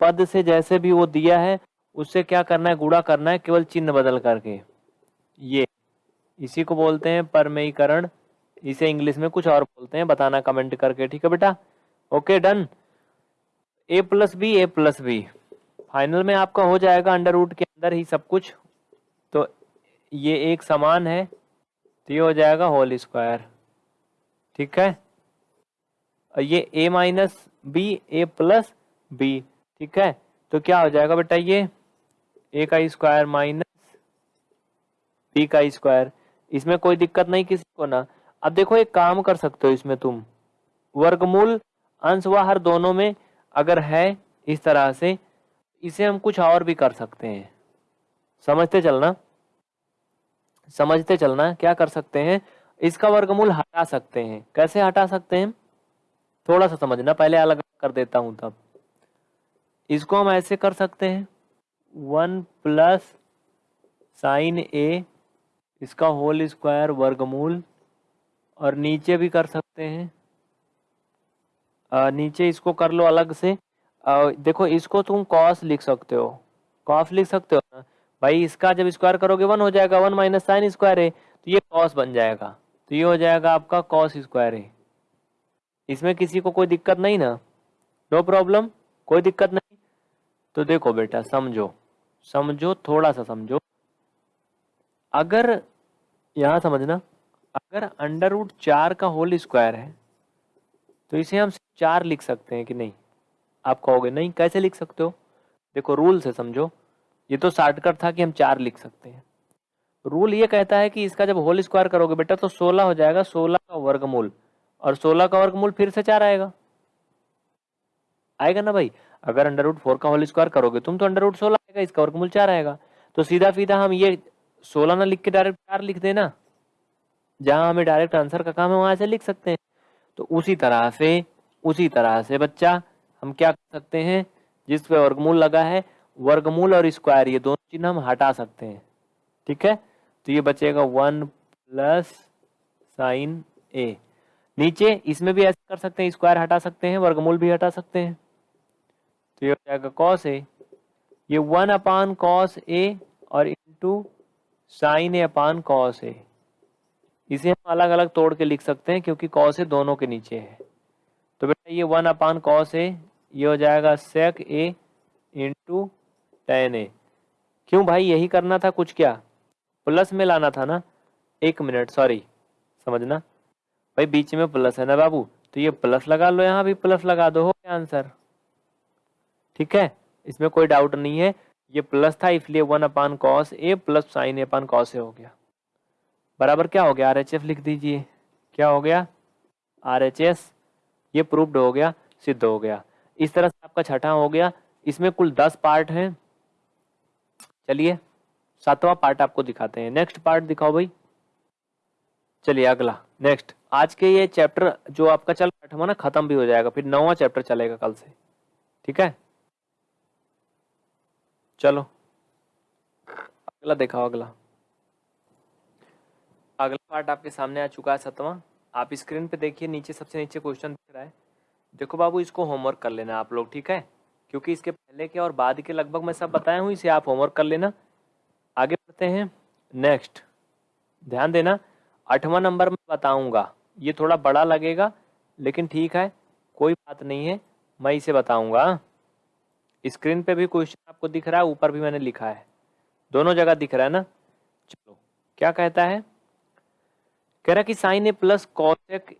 पद से जैसे भी वो दिया है, उससे क्या करना है गुड़ा करना है, केवल चिन्ह बदल करके। ये। इसी को बोलते हैं परमयीकरण इसे इंग्लिश में कुछ और बोलते हैं, बताना कमेंट करके, ठीक है बेटा? Okay done A plus B A plus B final में आपका हो जाएगा अंडर रूट के अंदर ही सब कुछ। तो ये एक समान है तो ये हो जाएगा होल स्क्वायर ठीक है? ये A minus B A plus B ठीक है? तो क्या हो जाएगा बेटा ये? ए का स्क्वायर माइनस बी का स्क्वायर इसमें कोई दिक्कत नहीं किसी को ना। अब देखो एक काम कर सकते हो इसमें तुम। वर्गमूल अंश व हर दोनों में अगर है इस तरह से, इसे हम कुछ और भी कर सकते हैं। समझते चलना? समझते चलना, क्या कर सकते हैं? इसका वर्गमूल हटा सकते हैं। कैसे हटा सकते हैं? थोड़ा सा समझना पहले अलग कर देता हूँ तब। इसको हम ऐसे कर सकते हैं। वन प्लस साइन ए इसका होल स्क्वायर वर्गमूल और नीचे भी कर सकते हैं। आ, नीचे इसको कर लो अलग से। आ, देखो इसको तुम कॉस लिख सकते हो। कॉस लिख सकते हो ना? भाई इसका जब स्क्वायर करोगे वन हो जाएगा। वन माइनस साइन स्क्वायर है तो ये कॉस बन जाएगा। तो ये हो जाएगा आपका कॉस स्क्वायर है। इसमें किसी को कोई दिक्कत नहीं ना। नो प्रॉब्लम कोई दिक्कत नहीं। तो देखो बेटा, समझो समझो थोड़ा सा समझो। अगर, यहाँ समझना, अगर अंडर रूट चार का होल स्क्वायर है तो इसे हम चार लिख सकते हैं कि नहीं? आप कहोगे, नहीं, कैसे लिख सकते हो? देखो रूल से समझो। ये तो शॉर्टकट था कि हम चार लिख सकते हैं। रूल ये कहता है कि इसका जब होल स्क्वायर करोगे बेटा तो सोलह हो जाएगा, सोलह का वर्गमूल। और सोलह का वर्गमूल फिर से चार आएगा। आएगा ना भाई? अगर अंडर रूट फोर का होल स्क्वायर करोगे, तुम तो अंडर रूट सोलह आएगा, इसका वर्गमूल चार आएगा। तो सीधा सीधा हम ये सोलह ना लिख के डायरेक्ट चार लिख देना। जहाँ हमें डायरेक्ट आंसर का काम है, वहाँ से लिख सकते हैं। तो उसी तरह से, उसी तरह से बच्चा, हम क्या कर सकते हैं? जिस पे वर्गमूल लगा है, वर्गमूल और स्क्वायर ये दोनों चिन्ह हम हटा सकते हैं। ठीक है? तो ये बचेगा वन प्लस साइन ए। नीचे इसमें भी ऐसे कर सकते हैं स्क्वायर हटा सकते हैं, वर्गमूल भी हटा सकते हैं। तो ये हो जाएगा कॉस ए ये वन अपान कॉस ए और into sine A upon cos A इसे हम अलग अलग तोड़ के लिख सकते हैं, क्योंकि कॉस ए दोनों के नीचे है। तो बेटा ये वन अपान कॉस ए ये हो जाएगा सेक ए इंटू टेन ए क्यों भाई, यही करना था कुछ क्या? प्लस में लाना था ना? एक मिनट सॉरी समझना। भाई बीच में प्लस है ना बाबू? तो ये प्लस लगा लो यहाँ भी प्लस लगा दो, हो गया आंसर ठीक है? इसमें कोई डाउट नहीं है। ये प्लस था, इसलिए one upon cos A plus sine A upon cos A हो गया। बराबर क्या हो गया? आर एच एफ़ लिख दीजिए। क्या हो गया? आर एच एस ये प्रूव्ड हो गया, सिद्ध हो गया। इस तरह से आपका छठा हो गया। इसमें कुल दस पार्ट हैं। चलिए, सातवां पार्ट आपको दिखाते हैं। नेक्स्ट पार्ट दिखाओ भाई। चलिए अगला। नेक्स्ट आज के ये चैप्टर जो आपका चल आठवा ना, खत्म भी हो जाएगा, फिर नौवा चैप्टर चलेगा कल से। ठीक है? चलो। अगला दिखाओ अगला। अगला पार्ट आपके सामने आ चुका है सतवा। आप स्क्रीन पे देखिए, नीचे सबसे नीचे क्वेश्चन दिख रहा है। देखो बाबू, इसको होमवर्क कर लेना आप लोग, ठीक है? क्योंकि इसके पहले के और बाद के लगभग मैं सब बताया हूँ, इसे आप होमवर्क कर लेना। आगे बढ़ते हैं। नेक्स्ट ध्यान देना, आठवां नंबर में बताऊँगा। ये थोड़ा बड़ा लगेगा, लेकिन ठीक है, कोई बात नहीं है, मैं इसे बताऊँगा। स्क्रीन पे भी क्वेश्चन आपको दिख रहा है, ऊपर भी मैंने लिखा है। दोनों जगह दिख रहा है ना? चलो, क्या कहता है? कह रहा कि sine A plus cosec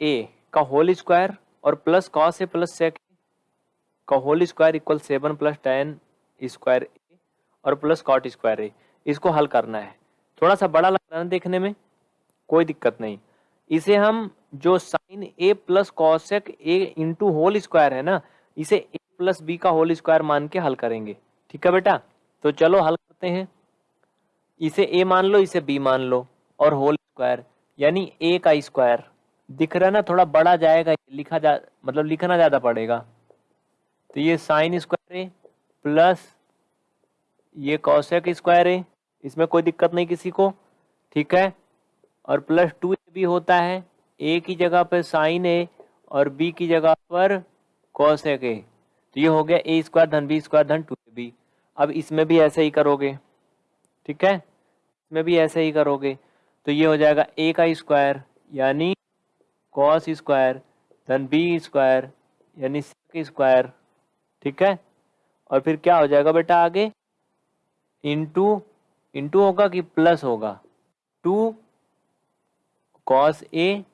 A का होल स्क्वायर और plus cos A plus sec का whole square equal seven plus tan square A और प्लस कॉट स्क्वायर ए इसको हल करना है। थोड़ा सा बड़ा लग रहा है देखने में? कोई दिक्कत नहीं। इसे हम जो sine A plus cosec A into whole square है ना, इसे ए प्लस बी का होल स्क्वायर मान के हल करेंगे। ठीक है बेटा? तो चलो हल करते हैं। इसे ए मान लो, इसे बी मान लो, और होल स्क्वायर यानी ए का स्क्वायर दिख रहा है ना, थोड़ा बड़ा जाएगा, लिखा जा मतलब लिखना ज़्यादा पड़ेगा। तो ये साइन स्क्वायर ए प्लस ये कॉसेक स्क्वायर है इसमें कोई दिक्कत नहीं किसी को। ठीक है? और प्लस टू भी होता है ए की जगह पर साइन ए और बी की जगह पर कॉसेक ए तो ये हो गया ए स्क्वायर धन बी स्क्वायर धन टू बी अब इसमें भी ऐसे ही करोगे, ठीक है? इसमें भी ऐसे ही करोगे तो ये हो जाएगा ए का स्क्वायर यानी कॉस स्क्वायर धन बी स्क्वायर यानी सी स्क्वायर ठीक है? और फिर क्या हो जाएगा बेटा आगे? इंटू इंटू होगा कि प्लस होगा? Two cos A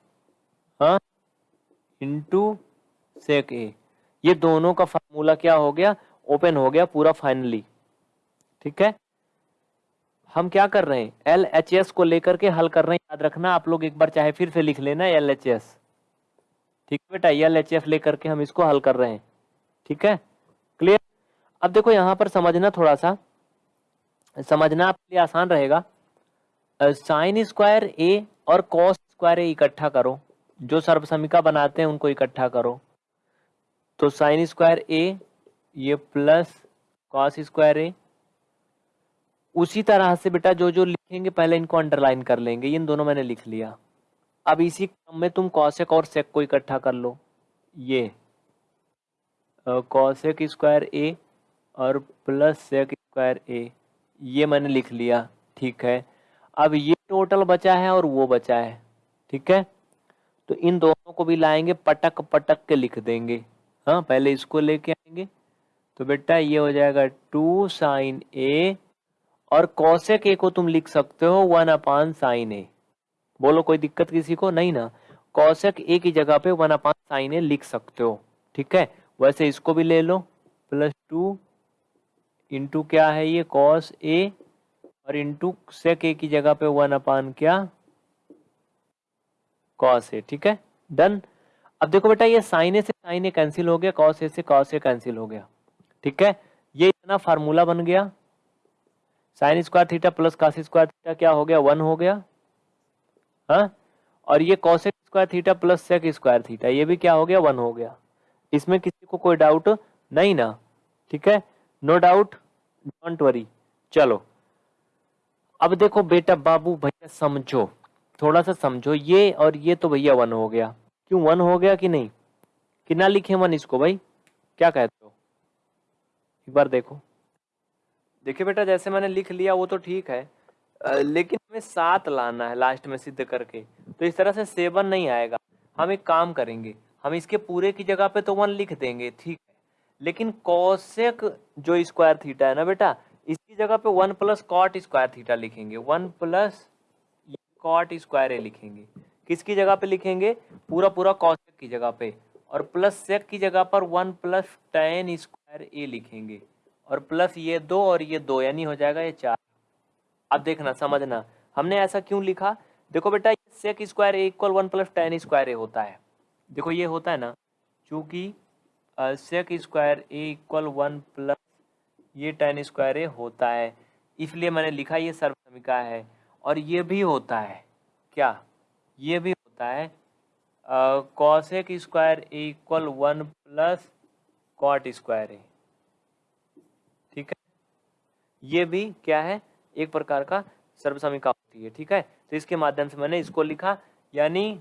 into sec A ये दोनों का फार्मूला क्या हो गया? ओपन हो गया पूरा फाइनली ठीक है? हम क्या कर रहे हैं? एल एच एस को लेकर के हल कर रहे हैं। याद रखना, आप लोग एक बार चाहे फिर से लिख लेना एल एच एस ठीक है बेटा? एल एच एस लेकर के हम इसको हल कर रहे हैं। ठीक है? क्लियर अब देखो, यहाँ पर समझना थोड़ा सा समझना आपके लिए आसान रहेगा। साइन स्क्वायर ए और कॉस स्क्वायर इकट्ठा करो। जो सर्वसमिका बनाते हैं, उनको इकट्ठा करो। तो साइन स्क्वायर ए ये प्लस कॉस स्क्वायर ए उसी तरह से बेटा जो जो लिखेंगे, पहले इनको अंडरलाइन कर लेंगे। इन दोनों मैंने लिख लिया। अब इसी क्रम में तुम कॉसेक और सेक को इकट्ठा कर लो। ये कॉसेक स्क्वायर ए और प्लस सेक स्क्वायर ए ये मैंने लिख लिया। ठीक है। अब ये टोटल बचा है और वो बचा है। ठीक है? तो इन दोनों को भी लाएँगे, पटक पटक के लिख देंगे। हाँ पहले इसको लेके आएँगे। तो बेटा ये हो जाएगा टू साइन ए, और कौशिक ए को तुम लिख सकते हो वन अपान साइन ए। बोलो, कोई दिक्कत किसी को? नहीं ना। कौशिक ए की जगह पे वन अपान साइन ए लिख सकते हो। ठीक है? वैसे इसको भी ले लो। प्लस टू इंटू क्या है ये? कॉस ए और इंटू सेक ए की जगह पे वन अपान क्या? कॉस ए ठीक है? डन अब देखो बेटा, ये साइन ए से साइन ए कैंसिल हो गया कॉस ए से कॉस ए कैंसिल हो गया, ठीक है? ये इतना फार्मूला बन गया। Sine square theta plus cos square theta क्या हो गया? वन हो गया। हा? और ये cosec square theta plus sec square theta ये भी क्या हो गया? वन हो गया। इसमें किसी को कोई डाउट नहीं ना, ठीक है? नो डाउट डोंट वरी चलो। अब देखो बेटा बाबू, भैया समझो। थोड़ा सा समझो, ये और ये तो भैया वन हो गया। क्यों वन हो गया कि नहीं? कि ना लिखे वन इसको भाई? क्या कहते हो? एक बार देखो। देखिए बेटा, जैसे मैंने लिख लिया वो तो ठीक है लेकिन हमें सात लाना है लास्ट में सिद्ध करके। तो इस तरह से सेवन नहीं आएगा। हम एक काम करेंगे, हम इसके पूरे की जगह पे तो वन लिख देंगे, ठीक है। लेकिन कौशिक जो स्क्वायर थीटा है ना बेटा, इसकी जगह पे one plus cot square theta लिखेंगे। One plus cot square A लिखेंगे। किसकी जगह पे लिखेंगे? पूरा पूरा कौशिक की जगह पे। और प्लस सेक की जगह पर one plus tan square A लिखेंगे। और प्लस ये दो और ये दो, यानी हो जाएगा ये चार। अब देखना, समझना। हमने ऐसा क्यों लिखा? देखो बेटा sec square A equal one plus tan square A होता है। देखो ये होता है ना, चूँकि sec square A equal one plus ये टेन स्क्वायर ए होता है। इसलिए मैंने लिखा ये सर्वसमिका है। और ये भी होता है। क्या? ये भी होता है। Cosec square equal one plus cot square A ठीक है? ये भी क्या है? एक प्रकार का सर्वसमिका होती है। ठीक है? तो इसके माध्यम से मैंने इसको लिखा, यानी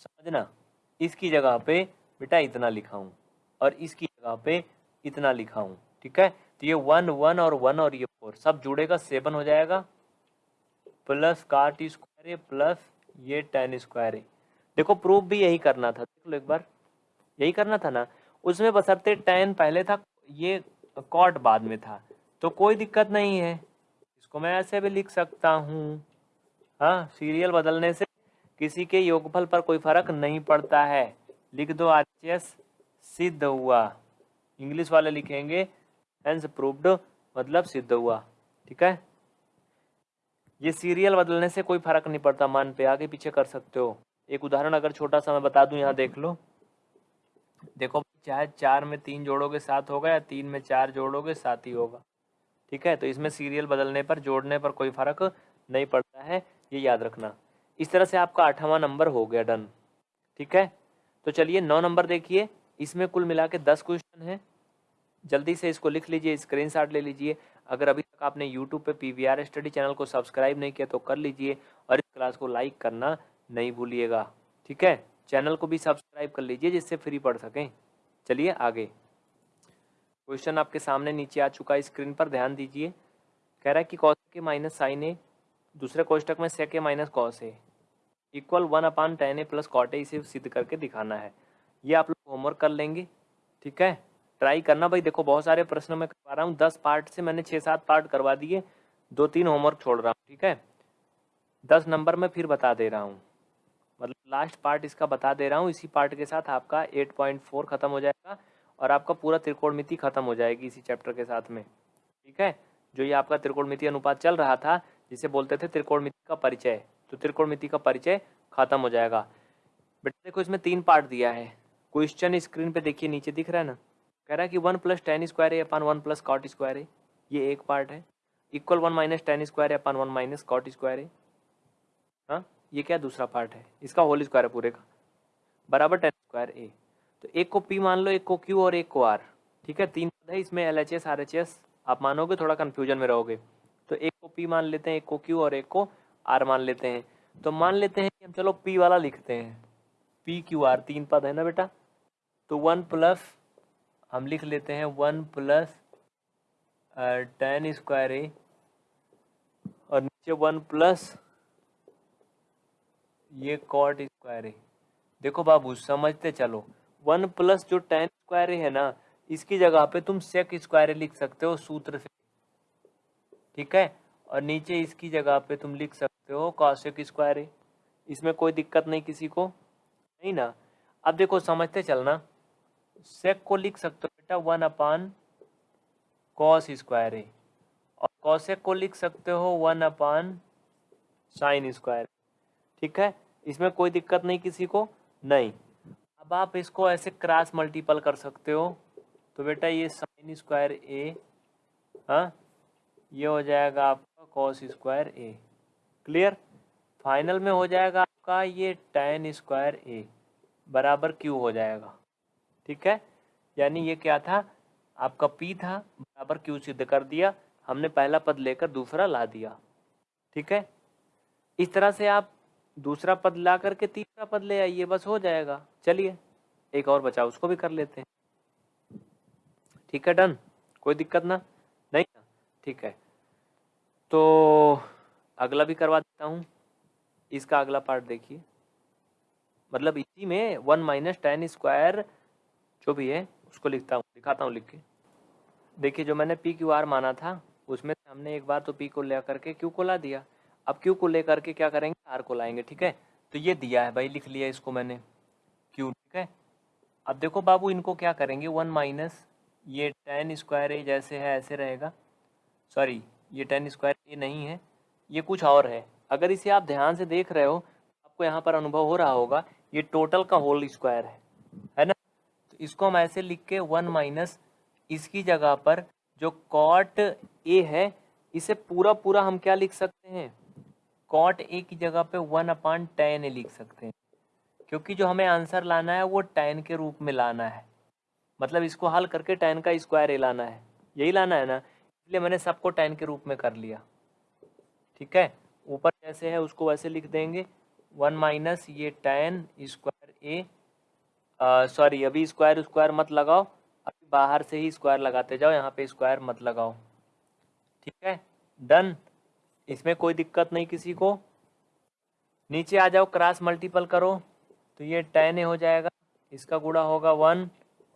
समझना, इसकी जगह पे बेटा इतना लिखा हूँ और इसकी जगह पे इतना लिखा हूँ। ठीक है? तो ये वन वन और वन और ये फोर सब जुड़ेगा सेवन हो जाएगा। प्लस काट स्क्वायर प्लस ये टेन स्क्वायर देखो, प्रूफ भी यही करना था। देख लो एक बार। यही करना था ना? उसमें बसरते टेन पहले था, ये कॉट बाद में था। तो कोई दिक्कत नहीं है। इसको मैं ऐसे भी लिख सकता हूँ। हाँ सीरियल बदलने से किसी के योगफल पर कोई फ़र्क नहीं पड़ता है। लिख दो आर सिद्ध हुआ। इंग्लिश वाले लिखेंगे हेंस प्रूव्ड मतलब सिद्ध हुआ। ठीक है? ये सीरियल बदलने से कोई फ़र्क नहीं पड़ता, मान पे आगे पीछे कर सकते हो। एक उदाहरण अगर छोटा सा मैं बता दूँ, यहाँ देख लो। देखो, चाहे चार में तीन जोड़ोगे, सात होगा, या तीन में चार जोड़ोगे, सात ही होगा। ठीक है? तो इसमें सीरियल बदलने पर, जोड़ने पर कोई फ़र्क नहीं पड़ता है, ये याद रखना। इस तरह से आपका आठवां नंबर हो गया डन ठीक है? तो चलिए, नौ नंबर देखिए। इसमें कुल मिला के दस क्वेश्चन है। जल्दी से इसको लिख लीजिए स्क्रीन ले लीजिए। अगर अभी तक आपने यूट्यूब पे पी स्टडी चैनल को सब्सक्राइब नहीं किया तो कर लीजिए और इस क्लास को लाइक करना नहीं भूलिएगा। ठीक है? चैनल को भी सब्सक्राइब कर लीजिए जिससे फ्री पढ़ सकें। चलिए आगे। क्वेश्चन आपके सामने नीचे आ चुका है स्क्रीन पर ध्यान दीजिए। कह रहा है कि कॉस के माइनस साइन ए दूसरे कोष्टक में sec A minus cos A equal one upon tan A plus cot इसे सिद्ध करके दिखाना है। ये आप लोग होमवर्क कर लेंगे। ठीक है? ट्राई करना भाई। देखो, बहुत सारे प्रश्न मैं करवा रहा हूँ। दस पार्ट से मैंने छः सात पार्ट करवा दिए। दो तीन होमवर्क छोड़ रहा हूँ, ठीक है? दस नंबर में फिर बता दे रहा हूँ। मतलब लास्ट पार्ट इसका बता दे रहा हूँ। इसी पार्ट के साथ आपका एट पॉइंट फोर खत्म हो जाएगा और आपका पूरा त्रिकोणमिति खत्म हो जाएगी इसी चैप्टर के साथ में, ठीक है? जो ये आपका त्रिकोणमिति अनुपात चल रहा था, जिसे बोलते थे त्रिकोणमिति का परिचय तो त्रिकोणमिति का परिचय खत्म हो जाएगा। बेटा देखो, इसमें तीन पार्ट दिया है। क्वेश्चन स्क्रीन पे देखिए, नीचे दिख रहा है ना? कह रहा है कि वन प्लस टेन स्क्वायर है upon one plus cot square है ये एक पार्ट है। Equal one minus tan square है upon one minus cot square है हाँ ये क्या दूसरा पार्ट है? इसका होल स्क्वायर है पूरे का। बराबर टेन स्क्वायर ए। तो एक को पी मान लो, एक को क्यू और एक को आर। ठीक है, तीन पद है, इसमें L H S R H S आप मानोगे, थोड़ा कन्फ्यूज़न में रहोगे। तो एक को पी मान लेते हैं, एक को क्यू और एक को आर मान लेते हैं। तो मान लेते हैं कि हम चलो पी वाला लिखते हैं। पी, क्यू, आर, तीन पद है ना बेटा? तो वन प्लस हम लिख लेते हैं one plus tan square A और नीचे वन प्लस, ये कॉट स्क्वायर है देखो बाबू, समझते चलो। वन प्लस जो टेन स्क्वायर है ना, इसकी जगह पे तुम सेक स्क्वायर लिख सकते हो सूत्र से। ठीक है? और नीचे इसकी जगह पे तुम लिख सकते हो कौशिक स्क्वायर इसमें कोई दिक्कत नहीं किसी को। नहीं ना? अब देखो, समझते चलना। सेक को लिख सकते हो बेटा one upon cos square A और कौशिक को लिख सकते हो वन अपान साइन स्क्वायर ठीक है? इसमें कोई दिक्कत नहीं किसी को? नहीं। अब आप इसको ऐसे क्रॉस मल्टीपल कर सकते हो। तो बेटा ये साइन स्क्वायर ए हाँ ये हो जाएगा आपका cos square A clear final में हो जाएगा आपका ये टेन स्क्वायर ए बराबर क्यू हो जाएगा। ठीक है? यानी ये क्या था? आपका पी था, बराबर क्यू सिद्ध कर दिया, हमने पहला पद लेकर दूसरा ला दिया। ठीक है? इस तरह से आप दूसरा पद ला करके तीसरा पद ले आइए, बस हो जाएगा। चलिए, एक और बचा उसको भी कर लेते हैं। ठीक है, डन। कोई दिक्कत ना? नहीं ना? ठीक है। तो अगला भी करवा देता हूँ। इसका अगला पार्ट देखिए। मतलब इसी में वन माइनस टेन स्क्वायर जो भी है, उसको लिखता हूँ, दिखाता हूँ लिख के। देखिए, जो मैंने पी क्यू आर माना था, उसमें हमने एक बार तो पी को ले करके क्यू को ला दिया। अब क्यू को लेकर के क्या करेंगे? आर को लाएँगे, ठीक है? तो ये दिया है भाई, लिख लिया इसको मैंने। क्यू ठीक है? अब देखो बाबू, इनको क्या करेंगे? वन माइनस, ये टेन स्क्वायर ए जैसे है, ऐसे रहेगा। सॉरी ये टेन स्क्वायर ए नहीं है, ये कुछ और है। अगर इसे आप ध्यान से देख रहे हो, आपको यहाँ पर अनुभव हो रहा होगा, ये टोटल का होल स्क्वायर है। है ना? इसको हम ऐसे लिख के वन माइनस इसकी जगह पर जो कॉट ए है, इसे पूरा पूरा हम क्या लिख सकते हैं? कॉट ए की जगह पे वन अपान टेन ए लिख सकते हैं। क्योंकि जो हमें आंसर लाना है, वो टेन के रूप में लाना है। मतलब इसको हल करके टेन का स्क्वायर ए लाना है। यही लाना है ना? इसलिए मैंने सबको टेन के रूप में कर लिया। ठीक है? ऊपर जैसे है, उसको वैसे लिख देंगे। वन माइनस ये टेन स्क्वायर ए सॉरी अभी स्क्वायर स्क्वायर मत लगाओ। अभी बाहर से ही स्क्वायर लगाते जाओ, यहाँ पे स्क्वायर मत लगाओ। ठीक है? डन इसमें कोई दिक्कत नहीं किसी को। नीचे आ जाओ क्रॉस मल्टीपल करो। तो ये टेन ए हो जाएगा। इसका गुड़ा होगा वन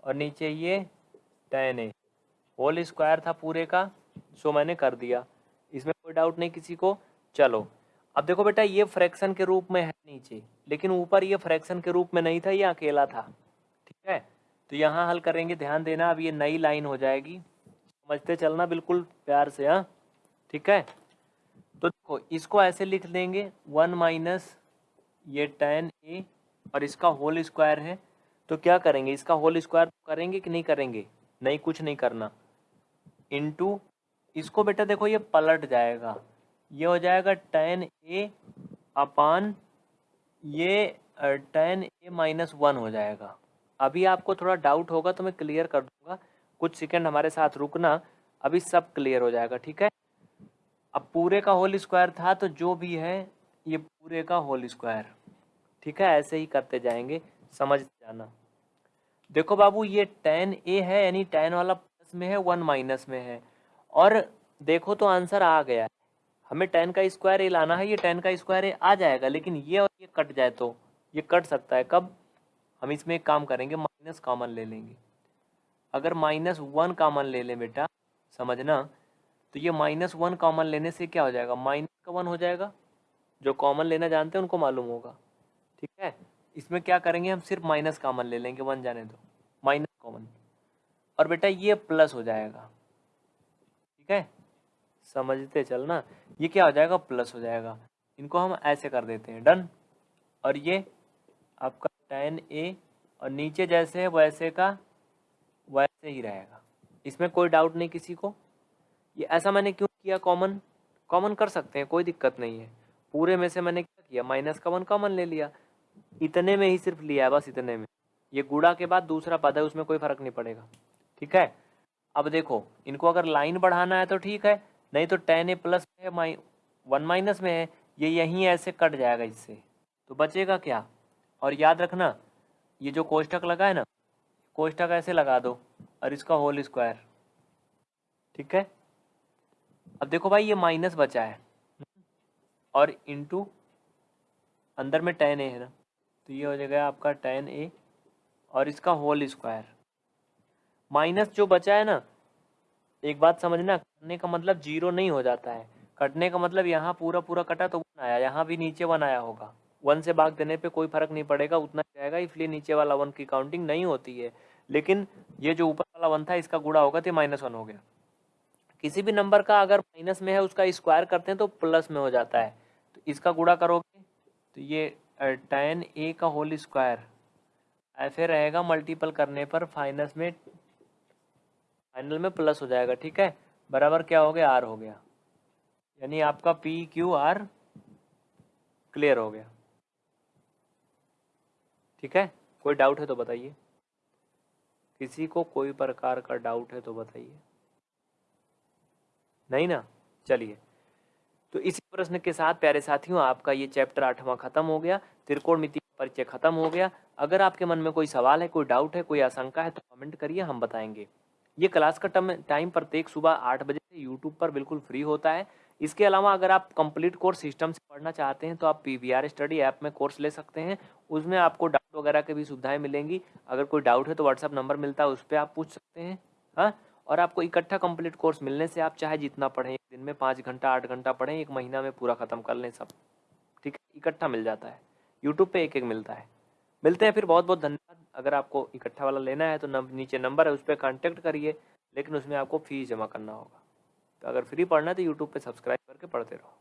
और नीचे ये टेन ए होल स्क्वायर था पूरे का सो मैंने कर दिया। इसमें कोई डाउट नहीं किसी को। चलो। अब देखो बेटा, ये फ्रैक्शन के रूप में है नीचे, लेकिन ऊपर ये फ्रैक्शन के रूप में नहीं था, ये अकेला था, ठीक है? तो यहाँ हल करेंगे, ध्यान देना, अब ये नई लाइन हो जाएगी। समझते चलना बिल्कुल प्यार से हाँ? ठीक है? तो देखो, इसको ऐसे लिख देंगे, वन माइनस ये टेन ए और इसका होल स्क्वायर है। तो क्या करेंगे, इसका होल स्क्वायर करेंगे कि नहीं करेंगे? नहीं, कुछ नहीं करना। इनटू, इसको बेटा देखो, ये पलट जाएगा। ये हो जाएगा टेन ए अपान ये टेन ए माइनस वन हो जाएगा। अभी आपको थोड़ा डाउट होगा तो मैं क्लियर कर दूँगा। कुछ सेकंड हमारे साथ रुकना, अभी सब क्लियर हो जाएगा, ठीक है? अब पूरे का होल स्क्वायर था तो जो भी है, ये पूरे का होल स्क्वायर ठीक है? ऐसे ही करते जाएँगे, समझ जाना। देखो बाबू, ये टेन ए है, यानी टेन वाला प्लस में है वन माइनस में है। और देखो तो आंसर आ गया है। हमें टेन का स्क्वायर ए लाना है, ये टेन का स्क्वायर ए आ जाएगा, लेकिन ये और ये कट जाए तो ये कट सकता है। कब? हम इसमें एक काम करेंगे माइनस कॉमन ले लेंगे। अगर माइनस वन कॉमन ले लें बेटा, समझना? तो ये माइनस वन कॉमन लेने से क्या हो जाएगा? माइनस का वन हो जाएगा। जो कॉमन लेना जानते हैं, उनको मालूम होगा। ठीक है? इसमें क्या करेंगे हम? सिर्फ़ माइनस कॉमन ले लेंगे वन जाने दो। माइनस कॉमन और बेटा ये प्लस हो जाएगा। ठीक है? समझते चलना, ये क्या हो जाएगा? प्लस हो जाएगा। इनको हम ऐसे कर देते हैं। डन और ये आपका टेन ए और नीचे जैसे है, वैसे का, वैसे ही रहेगा। इसमें कोई डाउट नहीं किसी को। ये ऐसा मैंने क्यों किया कॉमन कॉमन कर सकते हैं, कोई दिक्कत नहीं है। पूरे में से मैंने क्या किया? माइनस का वन कॉमन ले लिया। इतने में ही सिर्फ़ लिया है, बस इतने में। ये गुड़ा के बाद दूसरा पद है, उसमें कोई फ़र्क नहीं पड़ेगा। ठीक है? अब देखो, इनको अगर लाइन बढ़ाना है तो ठीक है। नहीं तो टेन ए प्लस है, माइ वन माइनस में है, ये यहीं ऐसे कट जाएगा इससे। तो बचेगा क्या? और याद रखना, ये जो कोष्टक लगा है ना कोष्टक ऐसे लगा दो, और इसका होल स्क्वायर ठीक है? अब देखो भाई, ये माइनस बचा है। और इंटू अंदर में टेन ए है ना तो ये हो जाएगा आपका टेन ए और इसका होल स्क्वायर माइनस जो बचा है ना एक बात समझना, कटने का मतलब ज़ीरो नहीं हो जाता है। कटने का मतलब यहाँ पूरा पूरा कटा तो वन आया, यहाँ भी नीचे वन आया होगा। वन से भाग देने पे कोई फ़र्क नहीं पड़ेगा, उतना जाएगा इसलिए नीचे वाला वन की काउंटिंग नहीं होती है। लेकिन ये जो ऊपर वाला वन था, इसका गुड़ा होगा तो माइनस वन हो गया। किसी भी नंबर का अगर माइनस में है, उसका स्क्वायर करते हैं तो प्लस में हो जाता है। तो इसका गुड़ा करोगे तो ये टेन ए का होल स्क्वायर ऐसे रहेगा मल्टीपल करने पर फाइनस में फाइनल में प्लस हो जाएगा, ठीक है? बराबर क्या हो गया? आर हो गया। यानी आपका पी क्यू आर क्लियर हो गया। ठीक है? कोई डाउट है तो बताइए। किसी को कोई प्रकार का डाउट है तो बताइए। नहीं ना? चलिए। तो इसी प्रश्न के साथ, प्यारे साथियों, आपका ये चैप्टर आठवां खत्म हो गया। त्रिकोण मिति परिचय खत्म हो गया। अगर आपके मन में कोई सवाल है, कोई डाउट है, कोई आशंका है तो कमेंट करिए, हम बताएँगे। ये क्लास का टाइम प्रत्येक सुबह आठ बजे से यूट्यूब पर बिल्कुल फ्री होता है। इसके अलावा अगर आप कंप्लीट कोर्स सिस्टम से पढ़ना चाहते हैं तो आप P V R study app में कोर्स ले सकते हैं। उसमें आपको डाउट वगैरह की भी सुविधाएँ मिलेंगी। अगर कोई डाउट है तो व्हाट्सअप नंबर मिलता है, उस पर आप पूछ सकते हैं। हाँ? और आपको इकट्ठा कंप्लीट कोर्स मिलने से आप चाहे जितना पढ़ें, एक दिन में पाँच घंटा, आठ घंटा पढ़ें, एक महीना में पूरा ख़त्म कर लें सब। ठीक है? इकट्ठा मिल जाता है। यूट्यूब पे एक एक मिलता है। मिलते हैं फिर बहुत बहुत धन्यवाद। अगर आपको इकट्ठा वाला लेना है तो नम, नीचे नंबर है उस पर कॉन्टेक्ट करिए लेकिन उसमें आपको फ़ीस जमा करना होगा। तो अगर फ्री पढ़ना है तो यूट्यूब पर सब्सक्राइब करके पढ़ते रहो।